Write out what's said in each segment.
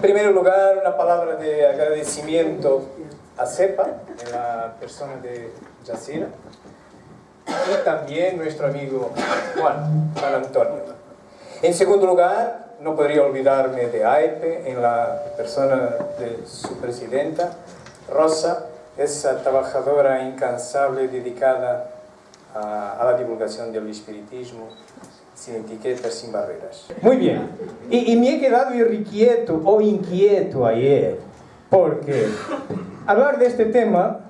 En primer lugar, una palabra de agradecimiento a CEPA, en la persona de Yacira, y también nuestro amigo Juan, Juan Antonio. En segundo lugar, no podría olvidarme de AEPE, en la persona de su presidenta, Rosa, esa trabajadora incansable dedicada a, a la divulgación del espiritismo, sin etiquetas, sin barreras. Muy bien, y, y me he quedado irrequieto o inquieto ayer, porque hablar de este tema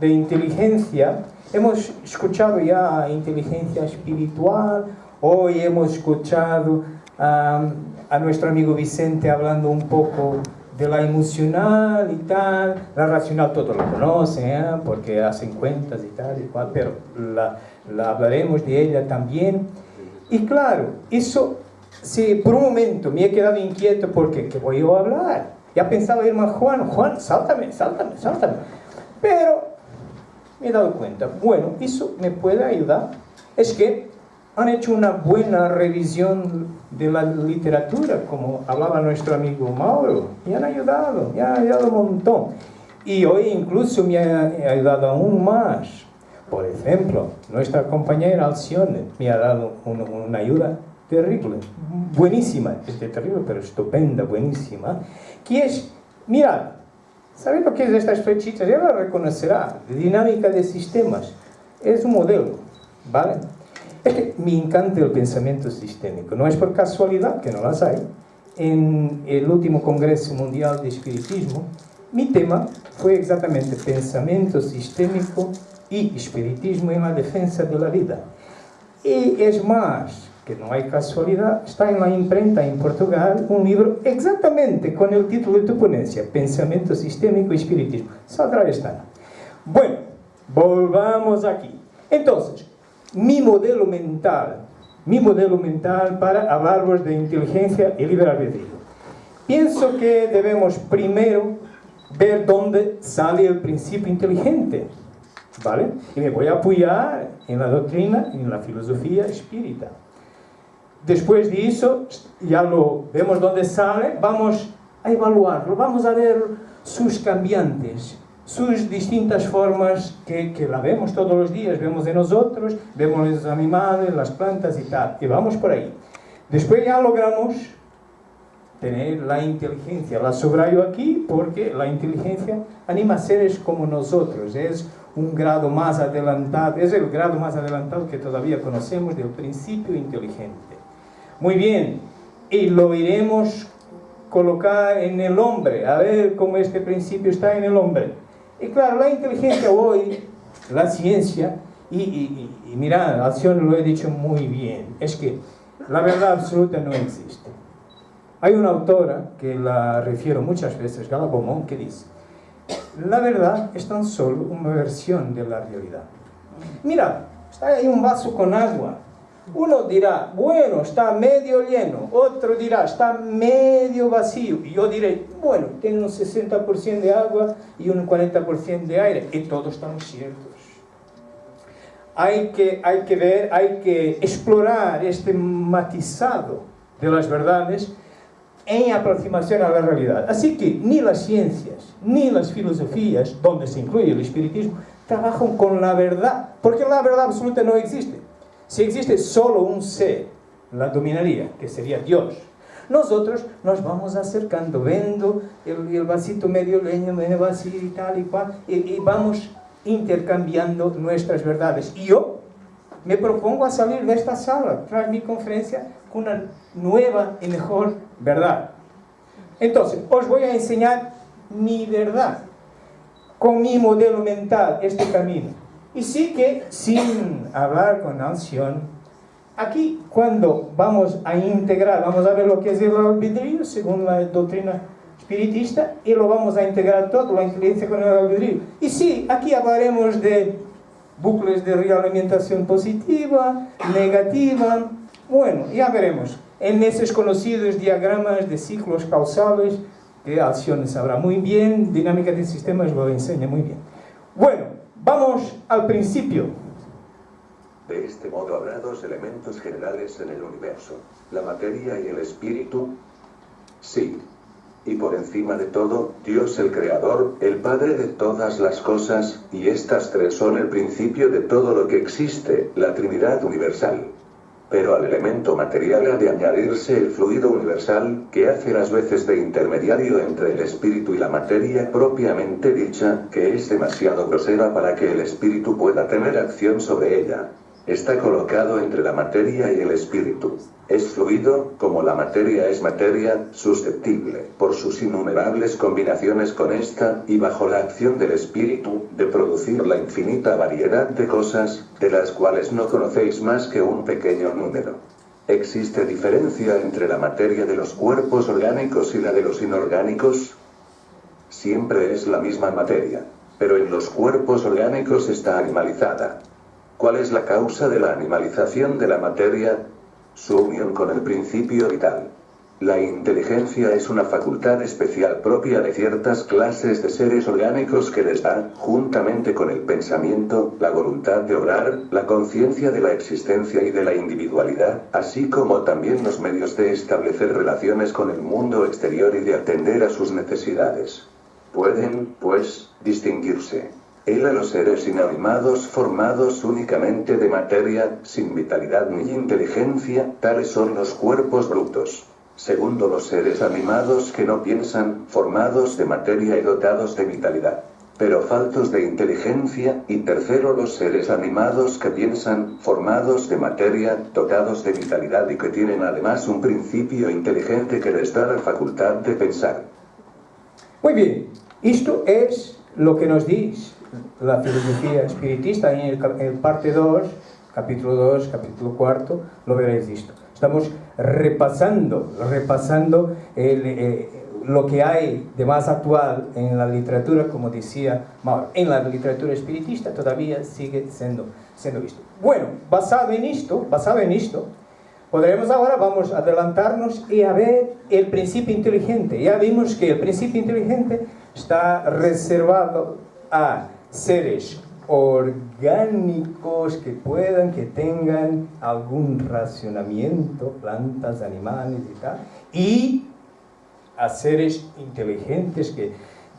de inteligencia, hemos escuchado ya inteligencia espiritual, hoy hemos escuchado um, a nuestro amigo Vicente hablando un poco de la emocional y tal, la racional todo lo conocen, ¿eh? porque hacen cuentas y tal y cual, pero la, la hablaremos de ella también. Y claro, eso, si por un momento me he quedado inquieto porque, ¿qué voy a hablar? Ya pensaba irme a Juan, Juan, sáltame, sáltame, sáltame. Pero me he dado cuenta, bueno, eso me puede ayudar. Es que han hecho una buena revisión de la literatura, como hablaba nuestro amigo Mauro, y han ayudado, me han ayudado un montón. Y hoy incluso me ha ayudado aún más. Por ejemplo, nuestra compañera Alcione me ha dado una, una ayuda terrible, buenísima, es terrible, pero estupenda, buenísima, que es, mirad, ¿sabéis lo que es estas flechitas? Ya la reconocerá, dinámica de sistemas, es un modelo, ¿vale? Es que me encanta el pensamiento sistémico, no es por casualidad que no las hay. En el último Congreso Mundial de Espiritismo, mi tema fue exactamente pensamiento sistémico y espiritismo en la defensa de la vida. Y es más, que no hay casualidad, está en la imprenta en Portugal un libro exactamente con el título de tu ponencia, Pensamiento Sistémico y Espiritismo. Saldrá esta. Bueno, volvamos aquí. Entonces, mi modelo mental, mi modelo mental para hablaros de inteligencia y libre albedrío. Pienso que debemos primero ver dónde sale el principio inteligente, ¿vale? Y me voy a apoyar en la doctrina, en la filosofía espírita. Después de eso, ya lo vemos dónde sale, vamos a evaluarlo, vamos a ver sus cambiantes, sus distintas formas que, que, la vemos todos los días, vemos de nosotros, vemos los animales, las plantas y tal, y vamos por ahí. Después ya logramos tener la inteligencia, la subrayo aquí porque la inteligencia anima a seres como nosotros, es un grado más adelantado, es el grado más adelantado que todavía conocemos del principio inteligente. Muy bien, y lo iremos colocar en el hombre, a ver cómo este principio está en el hombre. Y claro, la inteligencia hoy, la ciencia, y, y, y, y mirad, lo he dicho muy bien, es que la verdad absoluta no existe. Hay una autora que la refiero muchas veces, Gala Beaumont, que dice, la verdad es tan solo una versión de la realidad. Mira, está ahí un vaso con agua, uno dirá, bueno, está medio lleno. Otro dirá, está medio vacío. Y yo diré, bueno, tiene un 60% de agua y un 40% de aire. Y todos están ciertos. Hay que, hay que ver, hay que explorar este matizado de las verdades en aproximación a la realidad. Así que ni las ciencias, ni las filosofías, donde se incluye el espiritismo, trabajan con la verdad, porque la verdad absoluta no existe. Si existe solo un ser, la dominaría, que sería Dios. Nosotros nos vamos acercando, viendo el, el vasito medio leño, medio vacío y tal y cual, y, y, vamos intercambiando nuestras verdades. Y yo me propongo a salir de esta sala, tras mi conferencia, con una nueva y mejor verdad. Entonces, os voy a enseñar mi verdad, con mi modelo mental, este camino. Y sí que, sin hablar con ansión, aquí cuando vamos a integrar, vamos a ver lo que es el albedrío, según la doctrina espiritista, y lo vamos a integrar todo, la inteligencia con el albedrío. Y sí, aquí hablaremos de bucles de realimentación positiva, negativa, bueno, ya veremos. En esos conocidos diagramas de ciclos causales, que Alcione sabrá muy bien, dinámica de sistemas lo enseña muy bien. Bueno, Vamos al principio. De este modo habrá dos elementos generales en el universo, la materia y el espíritu. Sí. Y por encima de todo, Dios el Creador, el Padre de todas las cosas, y estas tres son el principio de todo lo que existe, la Trinidad Universal pero al elemento material ha de añadirse el fluido universal, que hace las veces de intermediario entre el espíritu y la materia propiamente dicha, que es demasiado grosera para que el espíritu pueda tener acción sobre ella. Está colocado entre la materia y el espíritu. Es fluido, como la materia es materia, susceptible, por sus innumerables combinaciones con esta, y bajo la acción del espíritu, de producir la infinita variedad de cosas, de las cuales no conocéis más que un pequeño número. ¿Existe diferencia entre la materia de los cuerpos orgánicos y la de los inorgánicos? Siempre es la misma materia, pero en los cuerpos orgánicos está animalizada. ¿Cuál es la causa de la animalización de la materia? Su unión con el principio vital. La inteligencia es una facultad especial propia de ciertas clases de seres orgánicos que les da, juntamente con el pensamiento, la voluntad de obrar, la conciencia de la existencia y de la individualidad, así como también los medios de establecer relaciones con el mundo exterior y de atender a sus necesidades. Pueden, pues, distinguirse. Él a los seres inanimados formados únicamente de materia, sin vitalidad ni inteligencia, tales son los cuerpos brutos. Segundo los seres animados que no piensan, formados de materia y dotados de vitalidad, pero faltos de inteligencia, y tercero los seres animados que piensan, formados de materia, dotados de vitalidad y que tienen además un principio inteligente que les da la facultad de pensar. Muy bien, esto es lo que nos dice la filosofía espiritista en el, parte 2, capítulo 2, capítulo 4, lo veréis esto. Estamos repasando, repasando eh, lo que hay de más actual en la literatura, como decía Mauro, en la literatura espiritista todavía sigue siendo, siendo visto. Bueno, basado en esto, basado en esto, podremos ahora, vamos a adelantarnos y a ver el principio inteligente. Ya vimos que el principio inteligente está reservado a seres orgánicos que puedan, que tengan algún racionamiento, plantas, animales y tal, y a seres inteligentes que,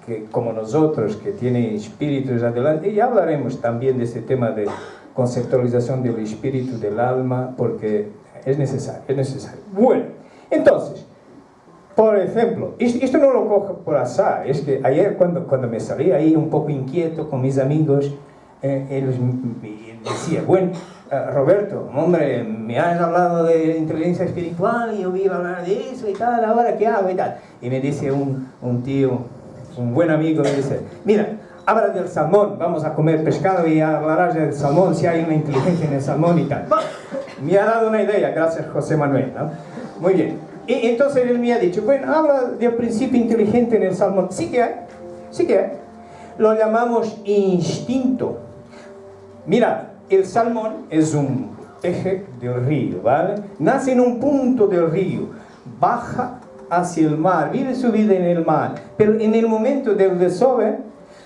que como nosotros, que tienen espíritus adelante, y hablaremos también de ese tema de conceptualización del espíritu, del alma, porque es necesario, es necesario. Bueno, entonces, por ejemplo, esto no lo cojo por azar, es que ayer cuando, cuando me salí ahí un poco inquieto con mis amigos, eh, ellos decían, bueno, eh, Roberto, hombre, me has hablado de inteligencia espiritual y yo iba a hablar de eso y tal, ahora qué hago y tal. Y me dice un, un tío, un buen amigo, me dice, mira, habla del salmón, vamos a comer pescado y hablarás del salmón, si hay una inteligencia en el salmón y tal. Me ha dado una idea, gracias José Manuel, ¿no? Muy bien. Y entonces él me ha dicho, bueno, habla del principio inteligente en el salmón. Sí que hay, sí que hay. Lo llamamos instinto. Mira, el salmón es un eje del río, ¿vale? Nace en un punto del río, baja hacia el mar, vive su vida en el mar, pero en el momento del desove,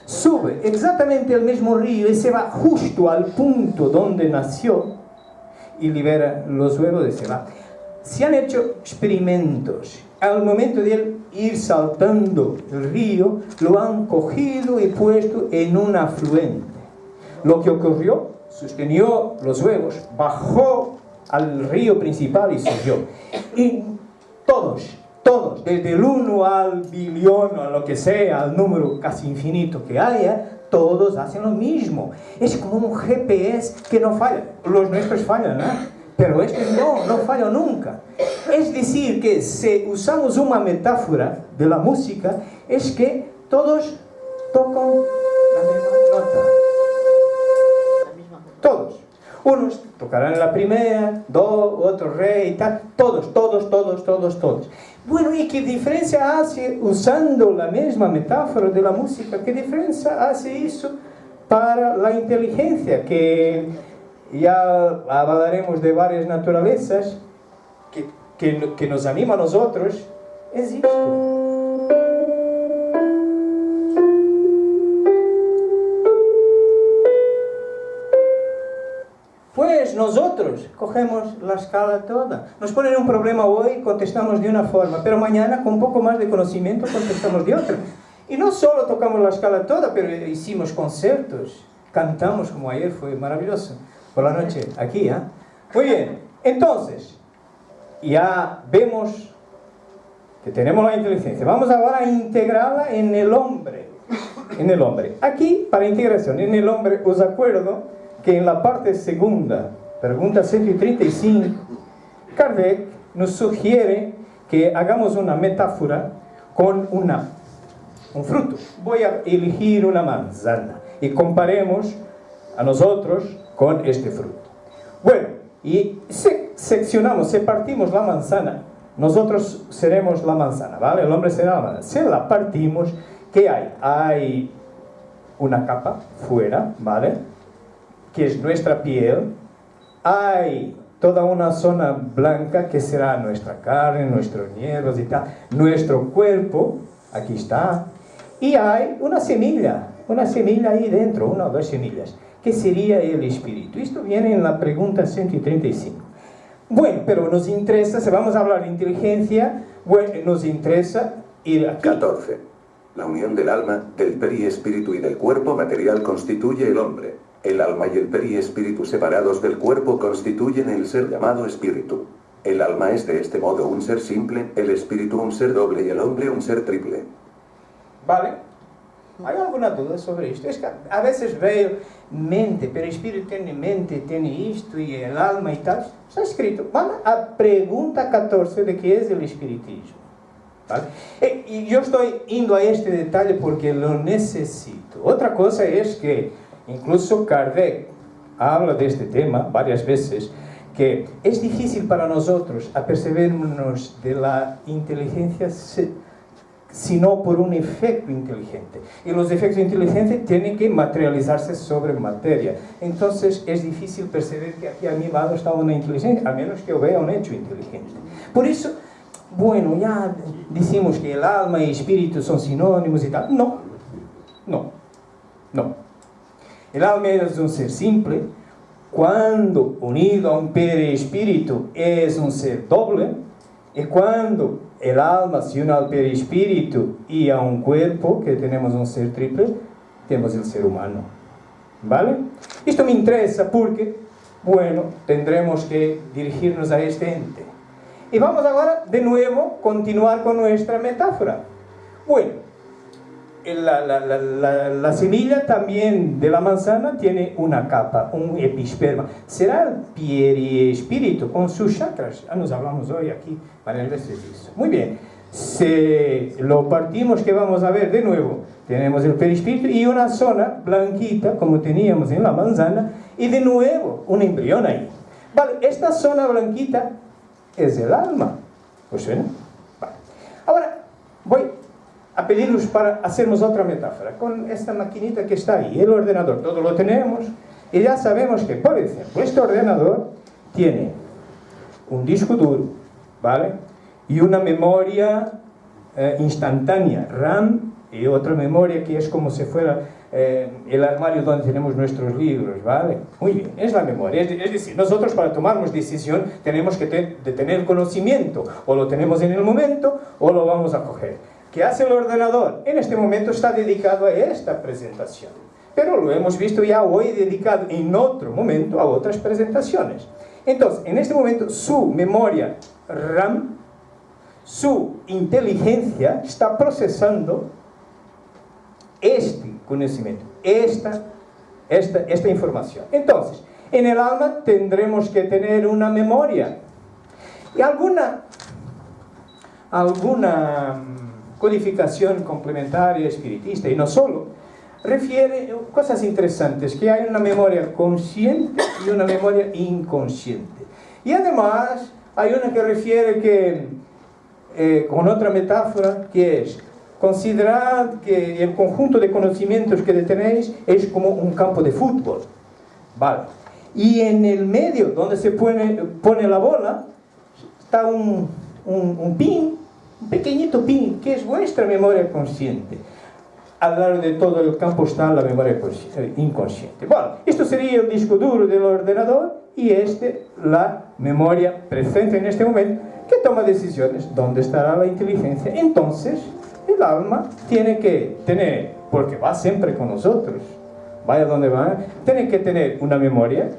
sube exactamente el mismo río y se va justo al punto donde nació y libera los huevos de ese mar se han hecho experimentos. Al momento de ir saltando el río, lo han cogido y puesto en un afluente. Lo que ocurrió, sostenió los huevos, bajó al río principal y subió. Y todos, todos, desde el 1 al billón, o lo que sea, al número casi infinito que haya, todos hacen lo mismo. Es como un GPS que no falla. Los nuestros fallan, ¿no? Pero este no, no falla nunca. Es decir, que si usamos una metáfora de la música, es que todos tocan la misma nota. Todos. Unos tocarán la primera, do, otro re y tal. Todos, todos, todos, todos, todos. Bueno, ¿y qué diferencia hace usando la misma metáfora de la música? ¿Qué diferencia hace eso para la inteligencia? Que ya hablaremos de varias naturalezas que, que, que nos anima a nosotros, es Pues nosotros cogemos la escala toda. Nos ponen un problema hoy, contestamos de una forma, pero mañana con un poco más de conocimiento contestamos de otra. Y no solo tocamos la escala toda, pero hicimos conciertos, cantamos como ayer, fue maravilloso, por la noche, aquí, ¿ah? Muy bien, entonces, ya vemos que tenemos la inteligencia. Vamos ahora a integrarla en el hombre. En el hombre. Aquí, para integración en el hombre, os acuerdo que en la parte segunda, pregunta 135, Kardec nos sugiere que hagamos una metáfora con una, un fruto. Voy a elegir una manzana y comparemos a nosotros con este fruto. Bueno, y se seccionamos, se partimos la manzana, nosotros seremos la manzana, ¿vale? El hombre será la manzana. Si la partimos, ¿qué hay? Hay una capa fuera, ¿vale? Que es nuestra piel. Hay toda una zona blanca que será nuestra carne, nuestros hierros y tal. Nuestro cuerpo, aquí está. Y hay una semilla, una semilla ahí dentro, una o dos semillas, que sería el espíritu. Esto viene en la pregunta 135. Bueno, pero nos interesa, si vamos a hablar de inteligencia, bueno, nos interesa ir aquí. 14. La unión del alma, del periespíritu y del cuerpo material constituye el hombre. El alma y el periespíritu separados del cuerpo constituyen el ser llamado espíritu. El alma es de este modo un ser simple, el espíritu un ser doble y el hombre un ser triple. ¿Vale? ¿Hay alguna duda sobre esto? Es que a veces veo mente, pero el espíritu tiene mente, tiene esto y el alma y tal. Está escrito. Vamos a pregunta 14 de qué es el espiritismo. ¿Vale? Eh, y yo estoy yendo a este detalle porque lo necesito. Otra cosa es que incluso Kardec habla de este tema varias veces, que es difícil para nosotros apercibirnos de la inteligencia sino por un efecto inteligente. Y los efectos inteligentes tienen que materializarse sobre materia. Entonces es difícil percibir que aquí a mi lado está una inteligencia, a menos que yo vea un hecho inteligente. Por eso, bueno, ya decimos que el alma y el espíritu son sinónimos y tal. No, no, no. El alma es un ser simple, cuando unido a un espíritu es un ser doble, y cuando el alma se une al perispíritu y a un cuerpo, que tenemos un ser triple, tenemos el ser humano. ¿Vale? Esto me interesa porque, bueno, tendremos que dirigirnos a este ente. Y vamos ahora de nuevo continuar con nuestra metáfora. Bueno, la, la, la, la, semilla también de la manzana tiene una capa, un episperma. Será el periespíritu con sus chakras. Ah, nos hablamos hoy aquí para el eso. Muy bien. Si lo partimos, que vamos a ver de nuevo? Tenemos el perispíritu y una zona blanquita, como teníamos en la manzana, y de nuevo un embrión ahí. Vale, esta zona blanquita es el alma. ¿Pues suena? Pedirnos para hacernos otra metáfora con esta maquinita que está ahí, el ordenador, todo lo tenemos y ya sabemos que, por ejemplo, este ordenador tiene un disco duro, ¿vale? Y una memoria eh, instantánea, RAM, y otra memoria que es como si fuera eh, el armario donde tenemos nuestros libros, ¿vale? Muy bien, es la memoria. Es, decir, nosotros para tomarnos decisión tenemos que de tener conocimiento, o lo tenemos en el momento, o lo vamos a coger. ¿Qué hace el ordenador? En este momento está dedicado a esta presentación. Pero lo hemos visto ya hoy dedicado en otro momento a otras presentaciones. Entonces, en este momento su memoria RAM, su inteligencia está procesando este conocimiento, esta, esta, esta información. Entonces, en el alma tendremos que tener una memoria. Y alguna, alguna codificación complementaria espiritista, y no solo, refiere cosas interesantes, que hay una memoria consciente y una memoria inconsciente. Y además hay una que refiere que, eh, con otra metáfora, que es, considerad que el conjunto de conocimientos que tenéis es como un campo de fútbol. Vale. Y en el medio, donde se pone, pone la bola, está un, un, un pin un pequeñito pin, que es vuestra memoria consciente. Al lado de todo el campo está la memoria eh, inconsciente. Bueno, esto sería el disco duro del ordenador y este la memoria presente en este momento que toma decisiones. ¿Dónde estará la inteligencia? Entonces, el alma tiene que tener, porque va siempre con nosotros, vaya donde va, tiene que tener una memoria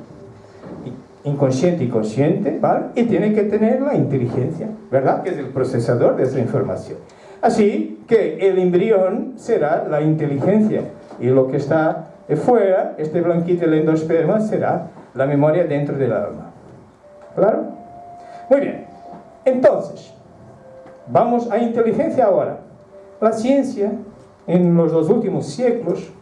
inconsciente y consciente, ¿vale? Y tiene que tener la inteligencia, ¿verdad? Que es el procesador de esa información. Así que el embrión será la inteligencia y lo que está fuera, este blanquito del endosperma, será la memoria dentro del alma. ¿Claro? Muy bien. Entonces, vamos a inteligencia ahora. La ciencia, en los dos últimos siglos,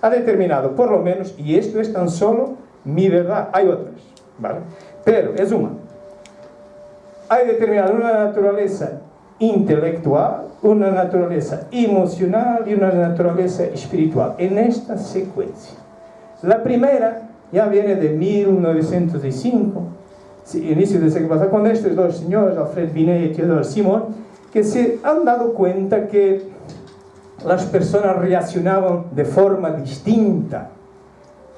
ha determinado, por lo menos, y esto es tan solo mi verdad, hay otras, ¿vale? Pero es una. Ha determinado una naturaleza intelectual, una naturaleza emocional y una naturaleza espiritual, en esta secuencia. La primera ya viene de 1905, inicio del siglo pasado, con estos dos señores, Alfred Binet y Theodore Simon, que se han dado cuenta que las personas reaccionaban de forma distinta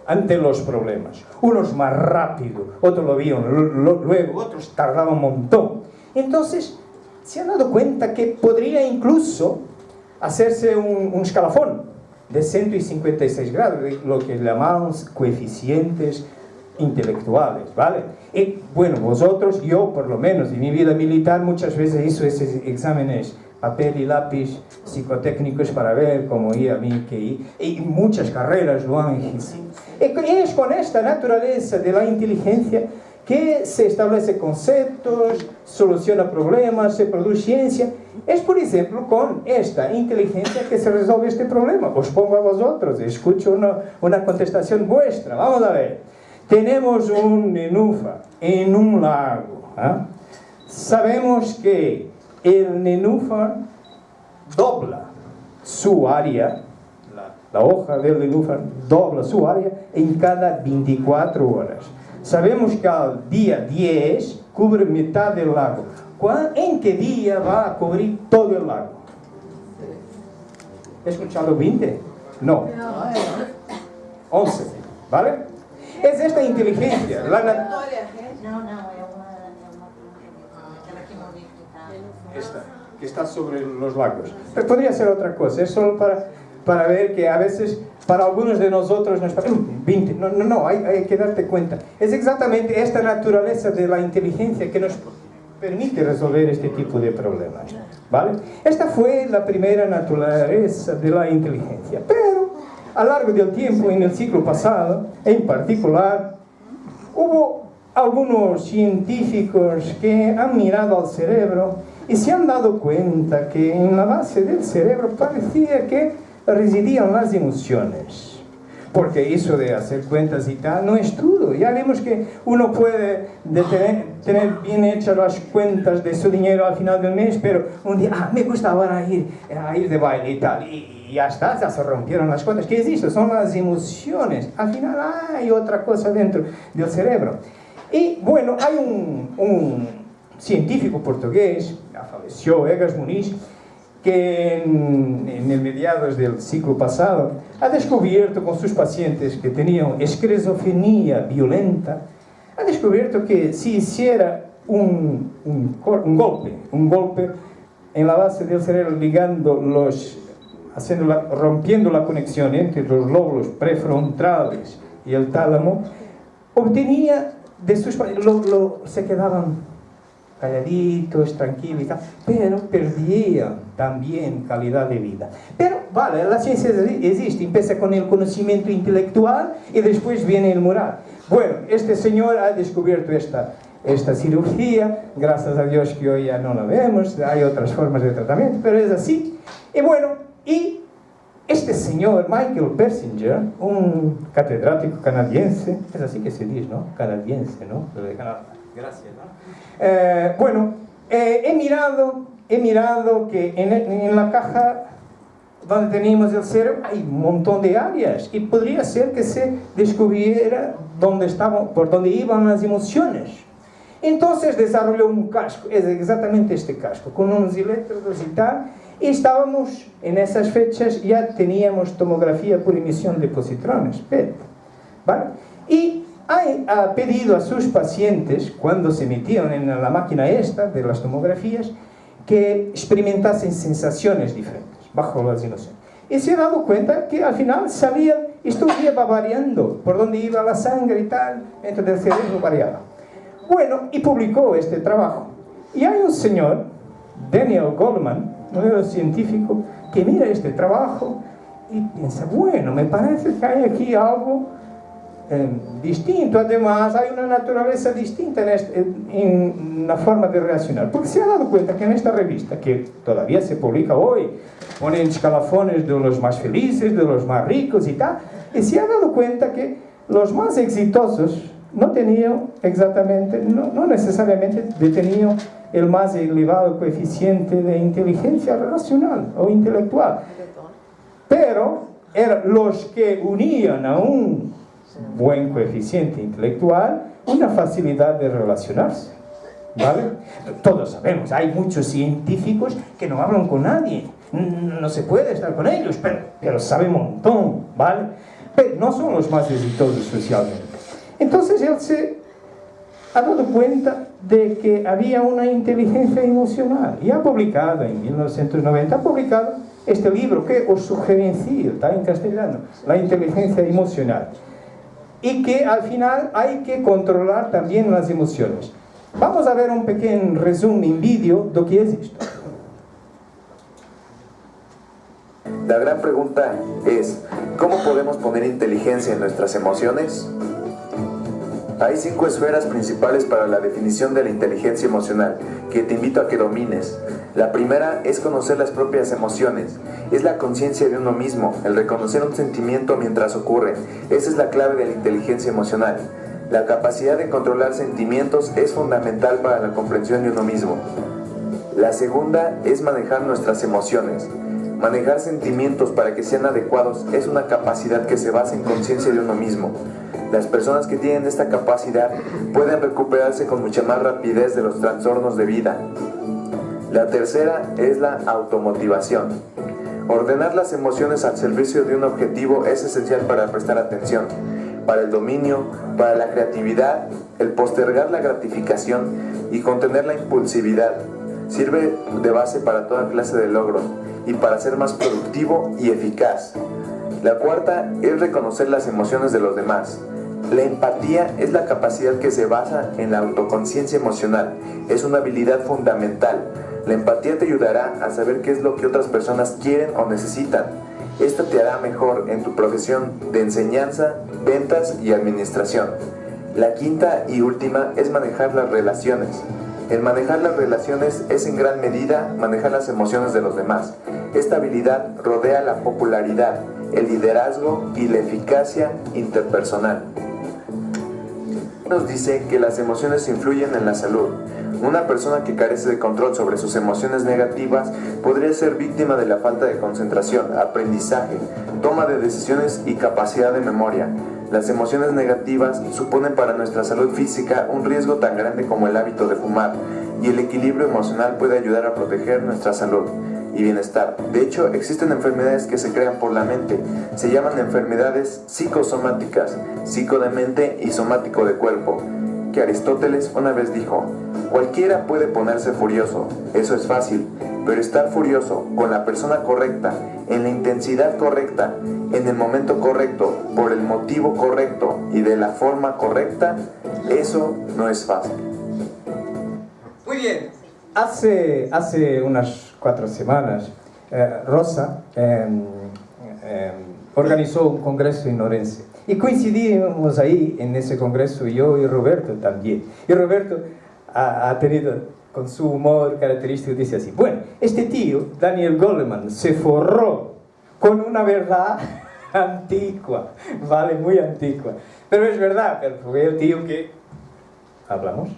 ante los problemas. Unos más rápido, otros lo vieron luego, otros tardaban un montón. Entonces, se han dado cuenta que podría incluso hacerse un, escalafón de 156 grados, lo que llamamos coeficientes intelectuales, ¿vale? Y bueno, vosotros, yo por lo menos, en mi vida militar muchas veces hizo esos exámenes papel y lápiz psicotécnicos para ver cómo iba mi QI, y muchas carreras lo han es con esta naturaleza de la inteligencia que se establece conceptos, soluciona problemas, se produce ciencia. Es, por ejemplo, con esta inteligencia que se resuelve este problema. Os pongo a vosotros, escucho una, una contestación vuestra. Vamos a ver. Tenemos un nenúfar en un lago. ¿ah? Sabemos que el nenúfar dobla su área, la, la hoja del nenúfar dobla su área en cada 24 horas. Sabemos que al día 10 cubre mitad del lago. ¿En qué día va a cubrir todo el lago? ¿He escuchado 20? No. 11. ¿Vale? Es esta inteligencia. La no, no, esta, que está sobre los lagos. Pero podría ser otra cosa, es solo para, para ver que a veces para algunos de nosotros nos parece, 20, no, no, no, hay, hay que darte cuenta. Es exactamente esta naturaleza de la inteligencia que nos permite resolver este tipo de problemas. ¿vale? Esta fue la primera naturaleza de la inteligencia. Pero a lo largo del tiempo, en el siglo pasado, en particular, hubo algunos científicos que han mirado al cerebro y se han dado cuenta que en la base del cerebro parecía que residían las emociones. Porque eso de hacer cuentas y tal no es todo. Ya vemos que uno puede tener, bien hechas las cuentas de su dinero al final del mes, pero un día, ah, me gusta ahora ir, a ir de baile y tal. Y, ya está, ya se rompieron las cuentas. ¿Qué es eso? Son las emociones. Al final hay otra cosa dentro del cerebro. Y bueno, hay un, un científico portugués, falleció, Egas Muniz, que en, en, el mediados del siglo pasado ha descubierto con sus pacientes que tenían esquizofrenia violenta, ha descubierto que si hiciera un, un, un, golpe, un golpe en la base del cerebro ligando los, haciendo la, rompiendo la conexión entre los lóbulos prefrontales y el tálamo, obtenía de sus lo, lo, se quedaban calladitos, tranquilos y tal, pero perdían también calidad de vida. Pero, vale, la ciencia existe, empieza con el conocimiento intelectual y después viene el moral. Bueno, este señor ha descubierto esta, esta cirugía, gracias a Dios que hoy ya no la vemos, hay otras formas de tratamiento, pero es así. Y bueno, y este señor, Michael Persinger, un catedrático canadiense, es así que se dice, ¿no? Canadiense, ¿no? Gracias. Eh, bueno, eh, he, mirado, he mirado que en, en, la caja donde teníamos el cerebro hay un montón de áreas y podría ser que se descubriera dónde estaban, por dónde iban las emociones. Entonces desarrolló un casco, es exactamente este casco, con unos electrodos y tal, y estábamos, en esas fechas ya teníamos tomografía por emisión de positrones, ¿vale? Y ha, pedido a sus pacientes, cuando se metían en la máquina esta de las tomografías, que experimentasen sensaciones diferentes bajo las emociones. Y se ha dado cuenta que al final salía, esto iba variando, por donde iba la sangre y tal, dentro del cerebro variaba. Bueno, y publicó este trabajo. Y hay un señor, Daniel Goldman, un científico, que mira este trabajo y piensa, bueno, me parece que hay aquí algo eh, distinto, además hay una naturaleza distinta en, este, en, la forma de reaccionar, porque se ha dado cuenta que en esta revista, que todavía se publica hoy, ponen escalafones de los más felices, de los más ricos y tal, y se ha dado cuenta que los más exitosos no tenían exactamente, no, no necesariamente tenían el más elevado coeficiente de inteligencia relacional o intelectual, pero eran los que unían a un buen coeficiente intelectual una facilidad de relacionarse. ¿Vale? Todos sabemos, hay muchos científicos que no hablan con nadie, no se puede estar con ellos, pero, pero saben un montón, ¿vale? Pero no son los más exitosos socialmente. Entonces él se ha dado cuenta de que había una inteligencia emocional y ha publicado en 1990, ha publicado este libro que os sugerencio, está en castellano, La inteligencia emocional. Y que al final hay que controlar también las emociones. Vamos a ver un pequeño resumen en vídeo de qué es esto. La gran pregunta es, ¿cómo podemos poner inteligencia en nuestras emociones? Hay cinco esferas principales para la definición de la inteligencia emocional que te invito a que domines. La primera es conocer las propias emociones. Es la conciencia de uno mismo, el reconocer un sentimiento mientras ocurre. Esa es la clave de la inteligencia emocional. La capacidad de controlar sentimientos es fundamental para la comprensión de uno mismo. La segunda es manejar nuestras emociones. Manejar sentimientos para que sean adecuados es una capacidad que se basa en conciencia de uno mismo. Las personas que tienen esta capacidad pueden recuperarse con mucha más rapidez de los trastornos de vida. La tercera es la automotivación. Ordenar las emociones al servicio de un objetivo es esencial para prestar atención, para el dominio, para la creatividad, el postergar la gratificación y contener la impulsividad. Sirve de base para toda clase de logros y para ser más productivo y eficaz. La cuarta es reconocer las emociones de los demás. La empatía es la capacidad que se basa en la autoconciencia emocional. Es una habilidad fundamental. La empatía te ayudará a saber qué es lo que otras personas quieren o necesitan. Esta te hará mejor en tu profesión de enseñanza, ventas y administración. La quinta y última es manejar las relaciones. El manejar las relaciones es en gran medida manejar las emociones de los demás. Esta habilidad rodea la popularidad, el liderazgo y la eficacia interpersonal nos dice que las emociones influyen en la salud. Una persona que carece de control sobre sus emociones negativas podría ser víctima de la falta de concentración, aprendizaje, toma de decisiones y capacidad de memoria. Las emociones negativas suponen para nuestra salud física un riesgo tan grande como el hábito de fumar y el equilibrio emocional puede ayudar a proteger nuestra salud y bienestar. De hecho, existen enfermedades que se crean por la mente. Se llaman enfermedades psicosomáticas, psico de mente y somático de cuerpo. Que Aristóteles una vez dijo, cualquiera puede ponerse furioso, eso es fácil, pero estar furioso con la persona correcta, en la intensidad correcta, en el momento correcto, por el motivo correcto y de la forma correcta, eso no es fácil. Muy bien, hace, hace unas cuatro semanas, eh, Rosa em, em, organizó un congreso en Orense. Y coincidimos ahí en ese congreso yo y Roberto también. Y Roberto ha, tenido con su humor característico, dice así, bueno, este tío, Daniel Goleman, se forró con una verdad antigua, vale, muy antigua. Pero es verdad, fue el tío que... Hablamos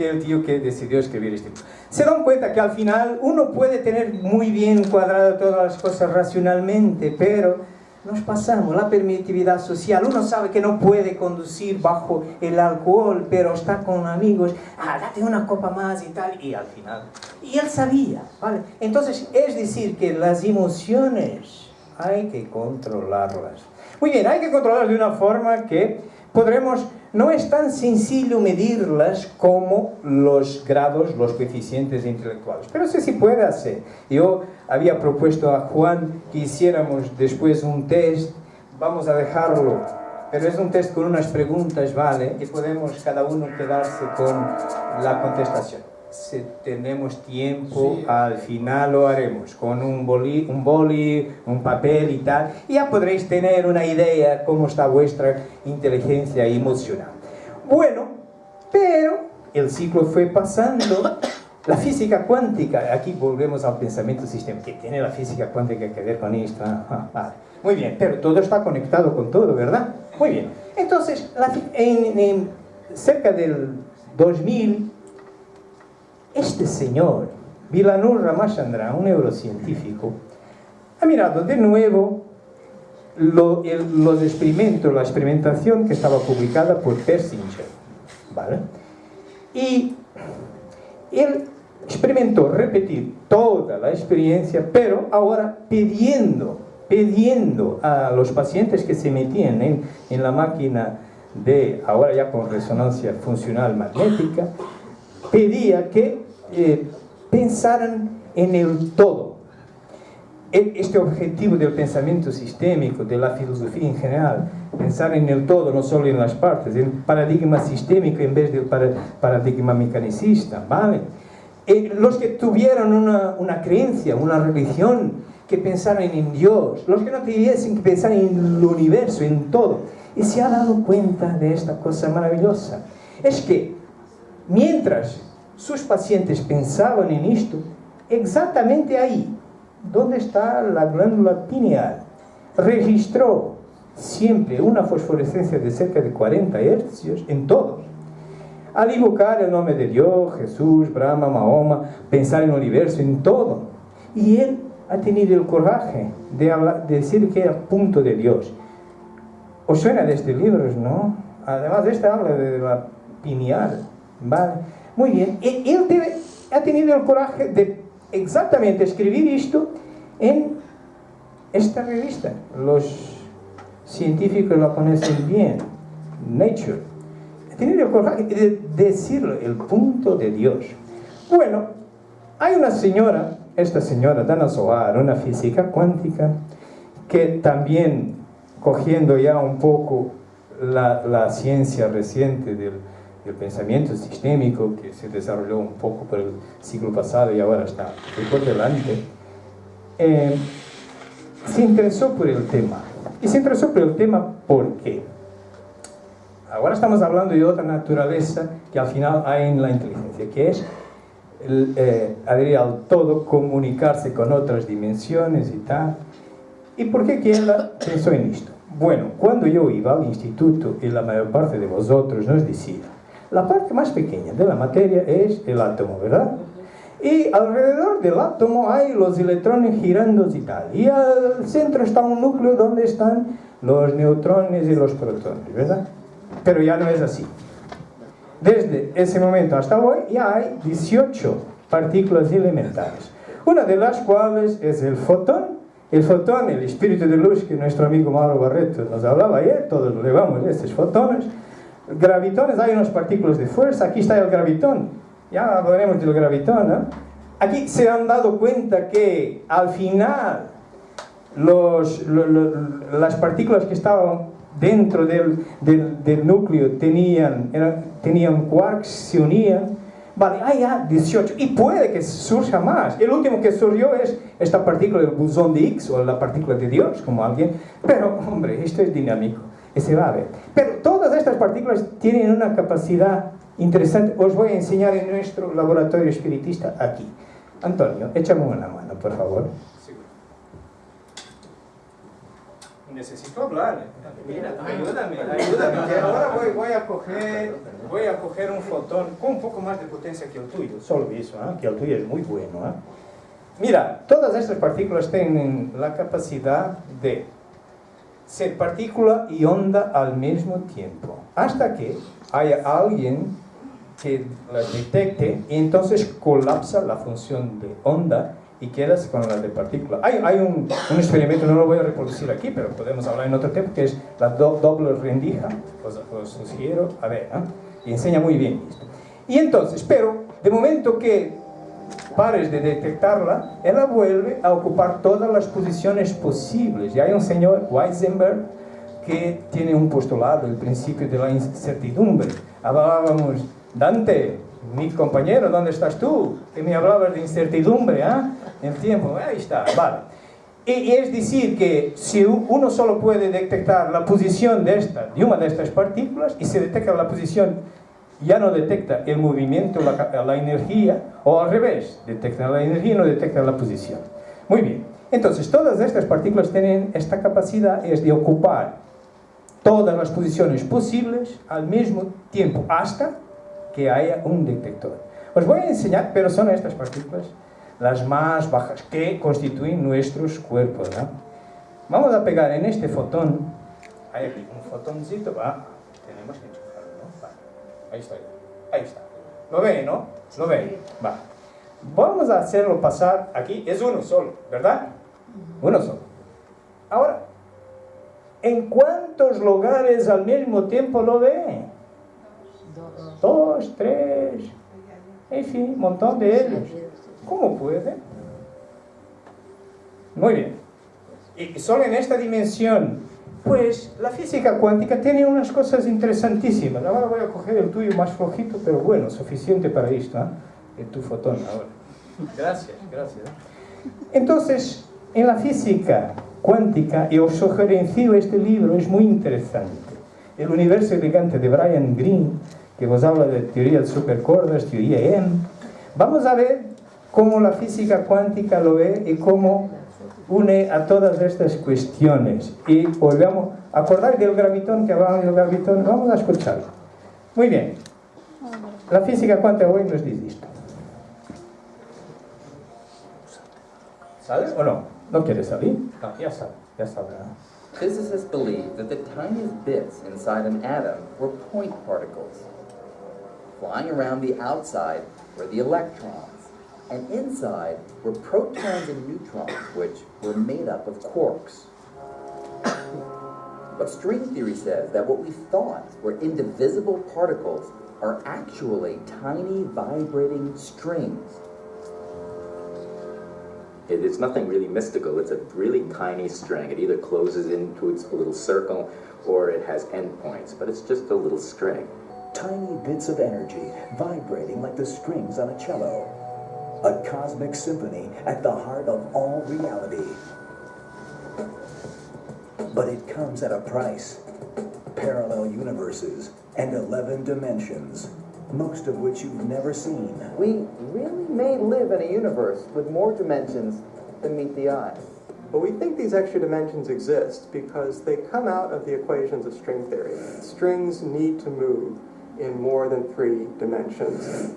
que el tío que decidió escribir este libro. Se dan cuenta que al final uno puede tener muy bien cuadrado todas las cosas racionalmente, pero nos pasamos la permitividad social. Uno sabe que no puede conducir bajo el alcohol, pero está con amigos, ah, date una copa más y tal, y al final. Y él sabía, ¿vale? Entonces, es decir, que las emociones hay que controlarlas. Muy bien, hay que controlarlas de una forma que podremos, no es tan sencillo medirlas como los grados, los coeficientes intelectuales, pero sí se puede hacer. Yo había propuesto a Juan que hiciéramos después un test, vamos a dejarlo, pero es un test con unas preguntas, ¿vale? Y podemos cada uno quedarse con la contestación si tenemos tiempo, al final lo haremos con un boli, un boli, un papel y tal, y ya podréis tener una idea cómo está vuestra inteligencia emocional. Bueno, pero el ciclo fue pasando, la física cuántica, aquí volvemos al pensamiento sistémico, que tiene la física cuántica que ver con esto, ah, ah, vale. muy bien, pero todo está conectado con todo, ¿verdad? Muy bien, entonces, en, en cerca del 2000, este señor, Vilanur Ramachandra, un neurocientífico, ha mirado de nuevo los experimentos, la experimentación que estaba publicada por Persinger. ¿vale? Y él experimentó repetir toda la experiencia, pero ahora pidiendo, pidiendo a los pacientes que se metían en, en la máquina de, ahora ya con resonancia funcional magnética, pedía que eh, pensaran en el todo. Este objetivo del pensamiento sistémico, de la filosofía en general, pensar en el todo, no solo en las partes, el paradigma sistémico en vez del paradigma mecanicista, ¿vale? Eh, los que tuvieran una, una, creencia, una religión, que pensaran en Dios, los que no tuviesen que pensar en el universo, en todo, y se ha dado cuenta de esta cosa maravillosa. Es que mientras sus pacientes pensaban en esto, exactamente ahí, donde está la glándula pineal, registró siempre una fosforescencia de cerca de 40 hercios en todos. Al invocar el nombre de Dios, Jesús, Brahma, Mahoma, pensar en el universo, en todo. Y él ha tenido el coraje de, decir que era punto de Dios. ¿Os suena de este libro, no? Además, este habla de la pineal, ¿vale? Muy bien, él ha tenido el coraje de exactamente escribir esto en esta revista. Los científicos lo conocen bien, Nature. Ha tenido el coraje de decirlo, el punto de Dios. Bueno, hay una señora, esta señora Dana Soar, una física cuántica, que también cogiendo ya un poco la, la ciencia reciente del el pensamiento sistémico que se desarrolló un poco por el siglo pasado y ahora está por delante, eh, se interesó por el tema. Y se interesó por el tema porque ahora estamos hablando de otra naturaleza que al final hay en la inteligencia, que es el, eh, al todo comunicarse con otras dimensiones y tal. ¿Y por qué ella pensó en esto? Bueno, cuando yo iba al instituto y la mayor parte de vosotros nos decía la parte más pequeña de la materia es el átomo, ¿verdad? Y alrededor del átomo hay los electrones girando y tal. Y al centro está un núcleo donde están los neutrones y los protones, ¿verdad? Pero ya no es así. Desde ese momento hasta hoy ya hay 18 partículas elementales. Una de las cuales es el fotón. El fotón, el espíritu de luz que nuestro amigo Mauro Barreto nos hablaba ayer, todos lo llevamos estos fotones gravitones, hay unas partículas de fuerza, aquí está el gravitón, ya hablaremos del gravitón, ¿no? Aquí se han dado cuenta que al final los, las partículas que estaban dentro del, del, núcleo tenían, tenían quarks, se unían, vale, hay ya 18, y puede que surja más. El último que surgió es esta partícula del bosón de Higgs, o la partícula de Dios, como alguien, pero hombre, esto es dinámico se va a ver. Pero todas estas partículas tienen una capacidad interesante. Os voy a enseñar en nuestro laboratorio espiritista aquí. Antonio, échame una mano, por favor. Necesito hablar. Mira, ayúdame, ayúdame. ahora voy, a coger, voy a coger un fotón con un poco más de potencia que el tuyo. Solo eso, ¿eh? que el tuyo es muy bueno. ¿eh? Mira, todas estas partículas tienen la capacidad de ser partícula y onda al mismo tiempo, hasta que haya alguien que las detecte y entonces colapsa la función de onda y quedas con la de partícula. Hay, hay un, un, experimento, no lo voy a reproducir aquí, pero podemos hablar en otro tiempo, que es la doble rendija, os, os sugiero, a ver, ¿eh? y enseña muy bien esto. Y entonces, pero de momento que pares de detectarla, ella vuelve a ocupar todas las posiciones posibles. Y hay un señor, Weisenberg, que tiene un postulado, el principio de la incertidumbre. Hablábamos, Dante, mi compañero, ¿dónde estás tú? Que me hablabas de incertidumbre, ¿ah? ¿eh? El tiempo, ahí está, vale. Y, es decir que si uno solo puede detectar la posición de esta, de una de estas partículas, y se detecta la posición, ya no detecta el movimiento, la, la energía, o al revés, detecta la energía y no detecta la posición. Muy bien, entonces todas estas partículas tienen esta capacidad, es de ocupar todas las posiciones posibles al mismo tiempo, hasta que haya un detector. Os voy a enseñar, pero son estas partículas las más bajas que constituyen nuestros cuerpos. Vamos a pegar en este fotón, hay aquí un fotoncito, tenemos que. Ahí está, ahí está. ¿Lo ven, no? ¿Lo ven? Va. Vamos a hacerlo pasar aquí, es uno solo, ¿verdad? Uno solo. Ahora, ¿en cuántos lugares al mismo tiempo lo ven? Dos, tres, en fin, un montón de ellos. ¿Cómo puede? Muy bien. Y solo en esta dimensión, pues la física cuántica tiene unas cosas interesantísimas. Ahora voy a coger el tuyo más flojito, pero bueno, suficiente para esto, ¿eh? tu fotón ahora. Gracias, gracias. Entonces, en la física cuántica, y os sugerencio este libro, es muy interesante. El universo elegante de Brian Greene, que vos habla de teoría de supercordas, teoría M. Vamos a ver cómo la física cuántica lo ve y cómo une a todas estas cuestiones. Y volvemos, acordáis del gravitón que hablamos del gravitón, vamos a escucharlo. Muy bien. La física cuántica hoy nos dice esto. ¿Sabes o no? ¿No quiere salir? No, ya sabe, ya sabrá. Physicists believe that the tiniest bits inside an atom were point particles. Flying around the outside were the electrons, and inside were protons and neutrons, which were made up of quarks. But string theory says that what we thought were indivisible particles are actually tiny vibrating strings. It's nothing really mystical. It's a really tiny string. It either closes into its little circle or it has endpoints, but it's just a little string. Tiny bits of energy vibrating like the strings on a cello. A cosmic symphony at the heart of all reality. But it comes at a price. Parallel universes and 11 dimensions, most of which you've never seen. We really may live in a universe with more dimensions than meet the eye. But we think these extra dimensions exist because they come out of the equations of string theory. Strings need to move in more than three dimensions.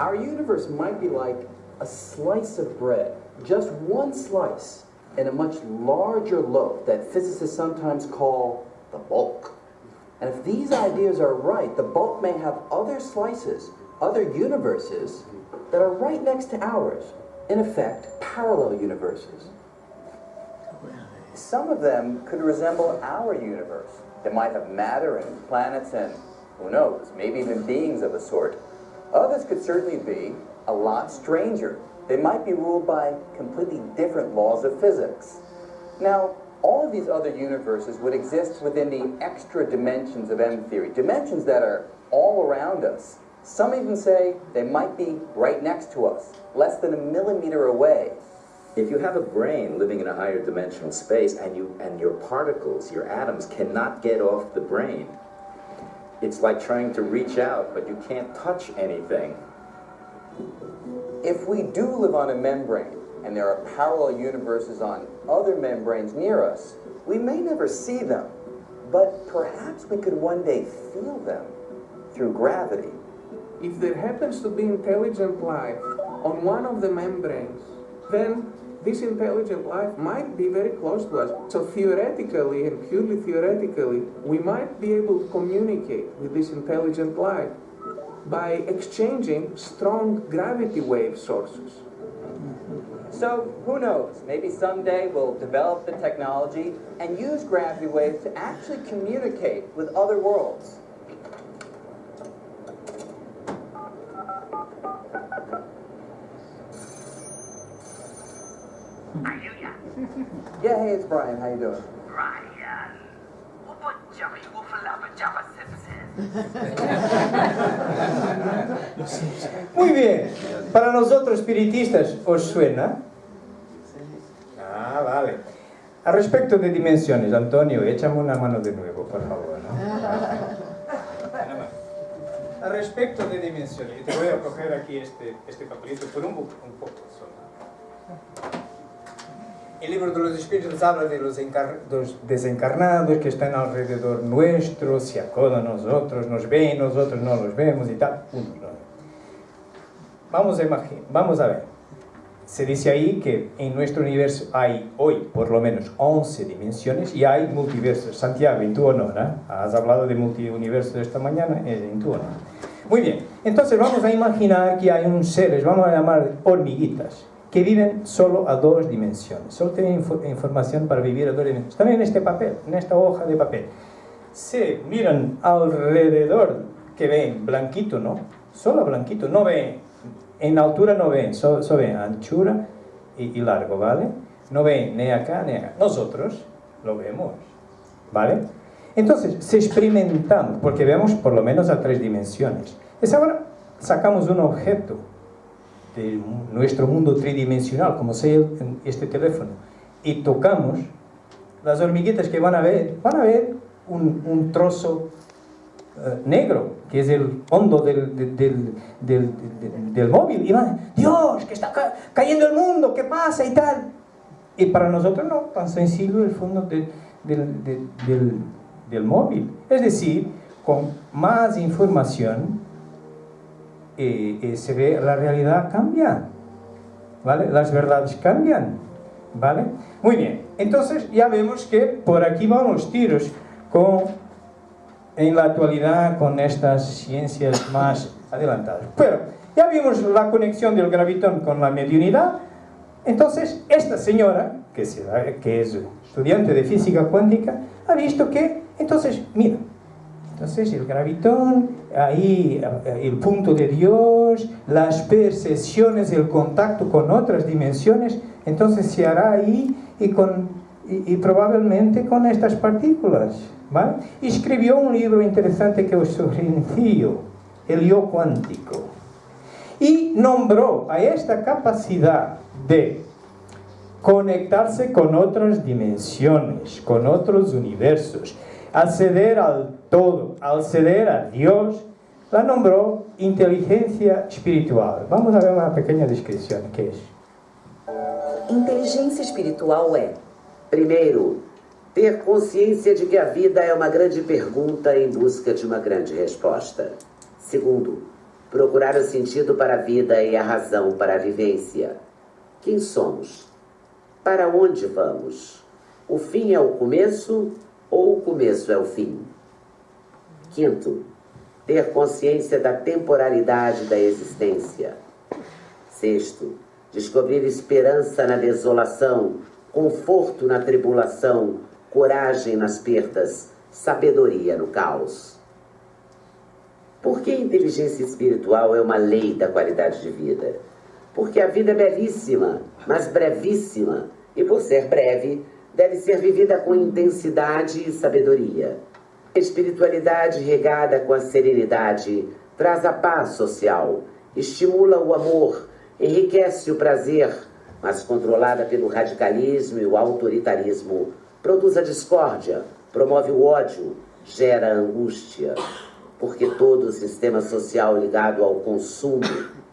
Our universe might be like a slice of bread, just one slice in a much larger loaf that physicists sometimes call the bulk. And if these ideas are right, the bulk may have other slices, other universes that are right next to ours. In effect, parallel universes. Some of them could resemble our universe. They might have matter and planets and, who knows, maybe even beings of a sort. Others could certainly be a lot stranger. They might be ruled by completely different laws of physics. Now, all of these other universes would exist within the extra dimensions of M theory, dimensions that are all around us. Some even say they might be right next to us, less than a millimeter away. If you have a brain living in a higher dimensional space and you and your particles, your atoms cannot get off the brain, it's like trying to reach out, but you can't touch anything. If we do live on a membrane, and there are parallel universes on other membranes near us, we may never see them, but perhaps we could one day feel them through gravity. If there happens to be intelligent life on one of the membranes, then this intelligent life might be very close to us. So theoretically, and purely theoretically, we might be able to communicate with this intelligent life by exchanging strong gravity wave sources. So who knows? Maybe someday we'll develop the technology and use gravity waves to actually communicate with other worlds. Yeah, hey, it's Brian. How you doing? Brian. Muy bien. Para nosotros espiritistas, ¿os suena? Ah, vale. A respecto de dimensiones, Antonio, échame una mano de nuevo, por favor. ¿no? A respecto de dimensiones, te voy a coger aquí este, este papelito por un, un poco solo. El libro de los espíritus habla de los, los, desencarnados que están alrededor nuestro, se acodan a nosotros, nos ven, nosotros no los vemos y tal. Vamos a, vamos a ver. Se dice ahí que en nuestro universo hay hoy por lo menos 11 dimensiones y hay multiversos. Santiago, en tu honor, ¿eh? has hablado de multiuniverso esta mañana, en tu honor. Muy bien, entonces vamos a imaginar que hay un seres, vamos a llamar hormiguitas que viven solo a dos dimensiones. Solo tienen información para vivir a dos dimensiones. Están en este papel, en esta hoja de papel. Se miran alrededor, que ven blanquito, ¿no? Solo blanquito, no ven, en altura no ven, solo, ven anchura y, largo, ¿vale? No ven ni acá ni acá. Nosotros lo vemos, ¿vale? Entonces, se experimentamos, porque vemos por lo menos a tres dimensiones. Es ahora, sacamos un objeto, de nuestro mundo tridimensional, como sea este teléfono, y tocamos, las hormiguitas que van a ver, van a ver un, un trozo uh, negro, que es el hondo del, del, del, del, móvil, y van, Dios, que está ca cayendo el mundo, ¿qué pasa? y tal. Y para nosotros no, tan sencillo el fondo del, del móvil. Es decir, con más información, eh, se ve la realidad cambia, ¿vale? Las verdades cambian, ¿vale? Muy bien, entonces ya vemos que por aquí van los tiros con, en la actualidad con estas ciencias más adelantadas. Pero ya vimos la conexión del gravitón con la mediunidad, entonces esta señora, que, que es estudiante de física cuántica, ha visto que, entonces, mira, entonces el gravitón, ahí eh, el punto de Dios, las percepciones, el contacto con otras dimensiones, entonces se hará ahí y, con, y, probablemente con estas partículas. ¿vale? escribió un libro interesante que os sugerencio, El yo cuántico. Y nombró a esta capacidad de conectarse con otras dimensiones, con otros universos, acceder al todo, al ceder a Dios, la nombró inteligencia espiritual. Vamos a ver uma pequena descrição. que é? Inteligência espiritual é, primeiro, ter consciência de que a vida é uma grande pergunta em busca de uma grande resposta. Segundo, procurar o sentido para a vida e a razão para a vivência. Quem somos? Para onde vamos? O fim é o começo ou o começo é o fim? Quinto, ter consciência da temporalidade da existência. Sexto, descobrir esperança na desolação, conforto na tribulação, coragem nas perdas, sabedoria no caos. Por que a inteligência espiritual é uma lei da qualidade de vida? Porque a vida é belíssima, mas brevíssima, e por ser breve, deve ser vivida com intensidade e sabedoria. Espiritualidade regada com a serenidade traz a paz social, estimula o amor, enriquece o prazer, mas controlada pelo radicalismo e o autoritarismo, produz a discórdia, promove o ódio, gera angústia. Porque todo o sistema social ligado ao consumo,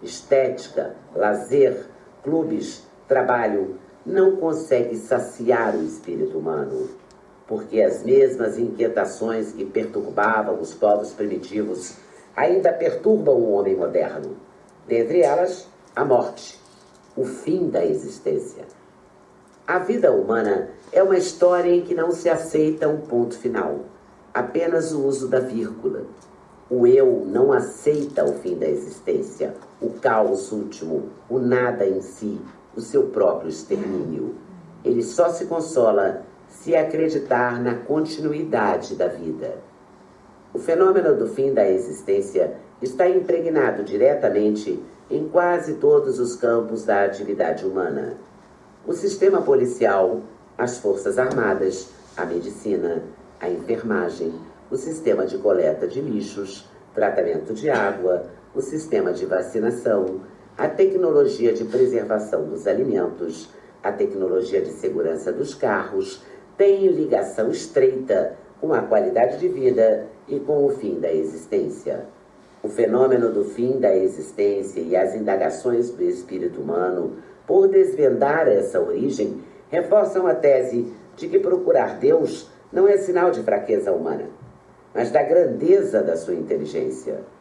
estética, lazer, clubes, trabalho, não consegue saciar o espírito humano, porque as mesmas inquietações que perturbavam os povos primitivos ainda perturbam o homem moderno. Dentre elas, a morte, o fim da existência. A vida humana é uma história em que não se aceita um ponto final, apenas o uso da vírgula. O eu não aceita o fim da existência, o caos último, o nada em si, o seu próprio extermínio. Ele só se consola se acreditar na continuidade da vida. O fenômeno do fim da existência está impregnado diretamente em quase todos os campos da atividade humana. O sistema policial, as forças armadas, a medicina, a enfermagem, o sistema de coleta de lixos, tratamento de água, o sistema de vacinação, a tecnologia de preservação dos alimentos, a tecnologia de segurança dos carros, têm ligação estreita com a qualidade de vida e com o fim da existência. O fenômeno do fim da existência e as indagações do espírito humano por desvendar essa origem reforçam a tese de que procurar Deus não é sinal de fraqueza humana, mas da grandeza da sua inteligência.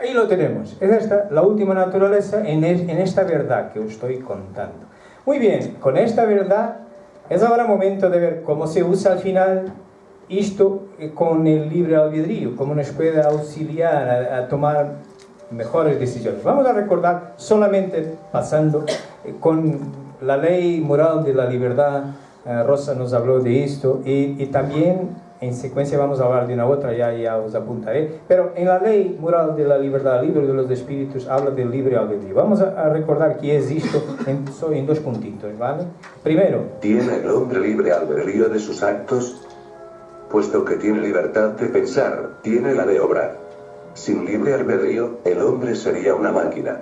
Ahí lo tenemos. Es esta la última naturaleza en, es, en esta verdad que os estoy contando. Muy bien, con esta verdad es ahora momento de ver cómo se usa al final esto eh, con el libre albedrío, cómo nos puede auxiliar a, a tomar mejores decisiones. Vamos a recordar solamente pasando eh, con la ley moral de la libertad, eh, Rosa nos habló de esto, y, y también en secuencia vamos a hablar de una otra, ya, ya os apuntaré, pero en la ley moral de la libertad, libre de los espíritus, habla del libre albedrío. Vamos a, recordar que es esto en, en dos puntitos, ¿vale? Primero, ¿Tiene el hombre libre albedrío de sus actos? Puesto que tiene libertad de pensar, tiene la de obrar. Sin libre albedrío, el hombre sería una máquina.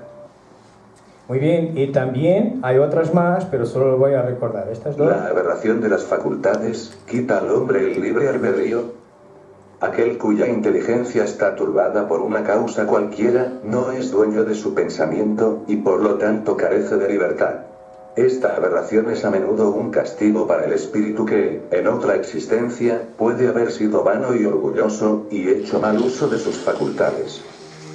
Muy bien, y también hay otras más, pero solo lo voy a recordar, estas dos. La aberración de las facultades quita al hombre el libre albedrío. Aquel cuya inteligencia está turbada por una causa cualquiera, no es dueño de su pensamiento, y por lo tanto carece de libertad. Esta aberración es a menudo un castigo para el espíritu que, en otra existencia, puede haber sido vano y orgulloso, y hecho mal uso de sus facultades.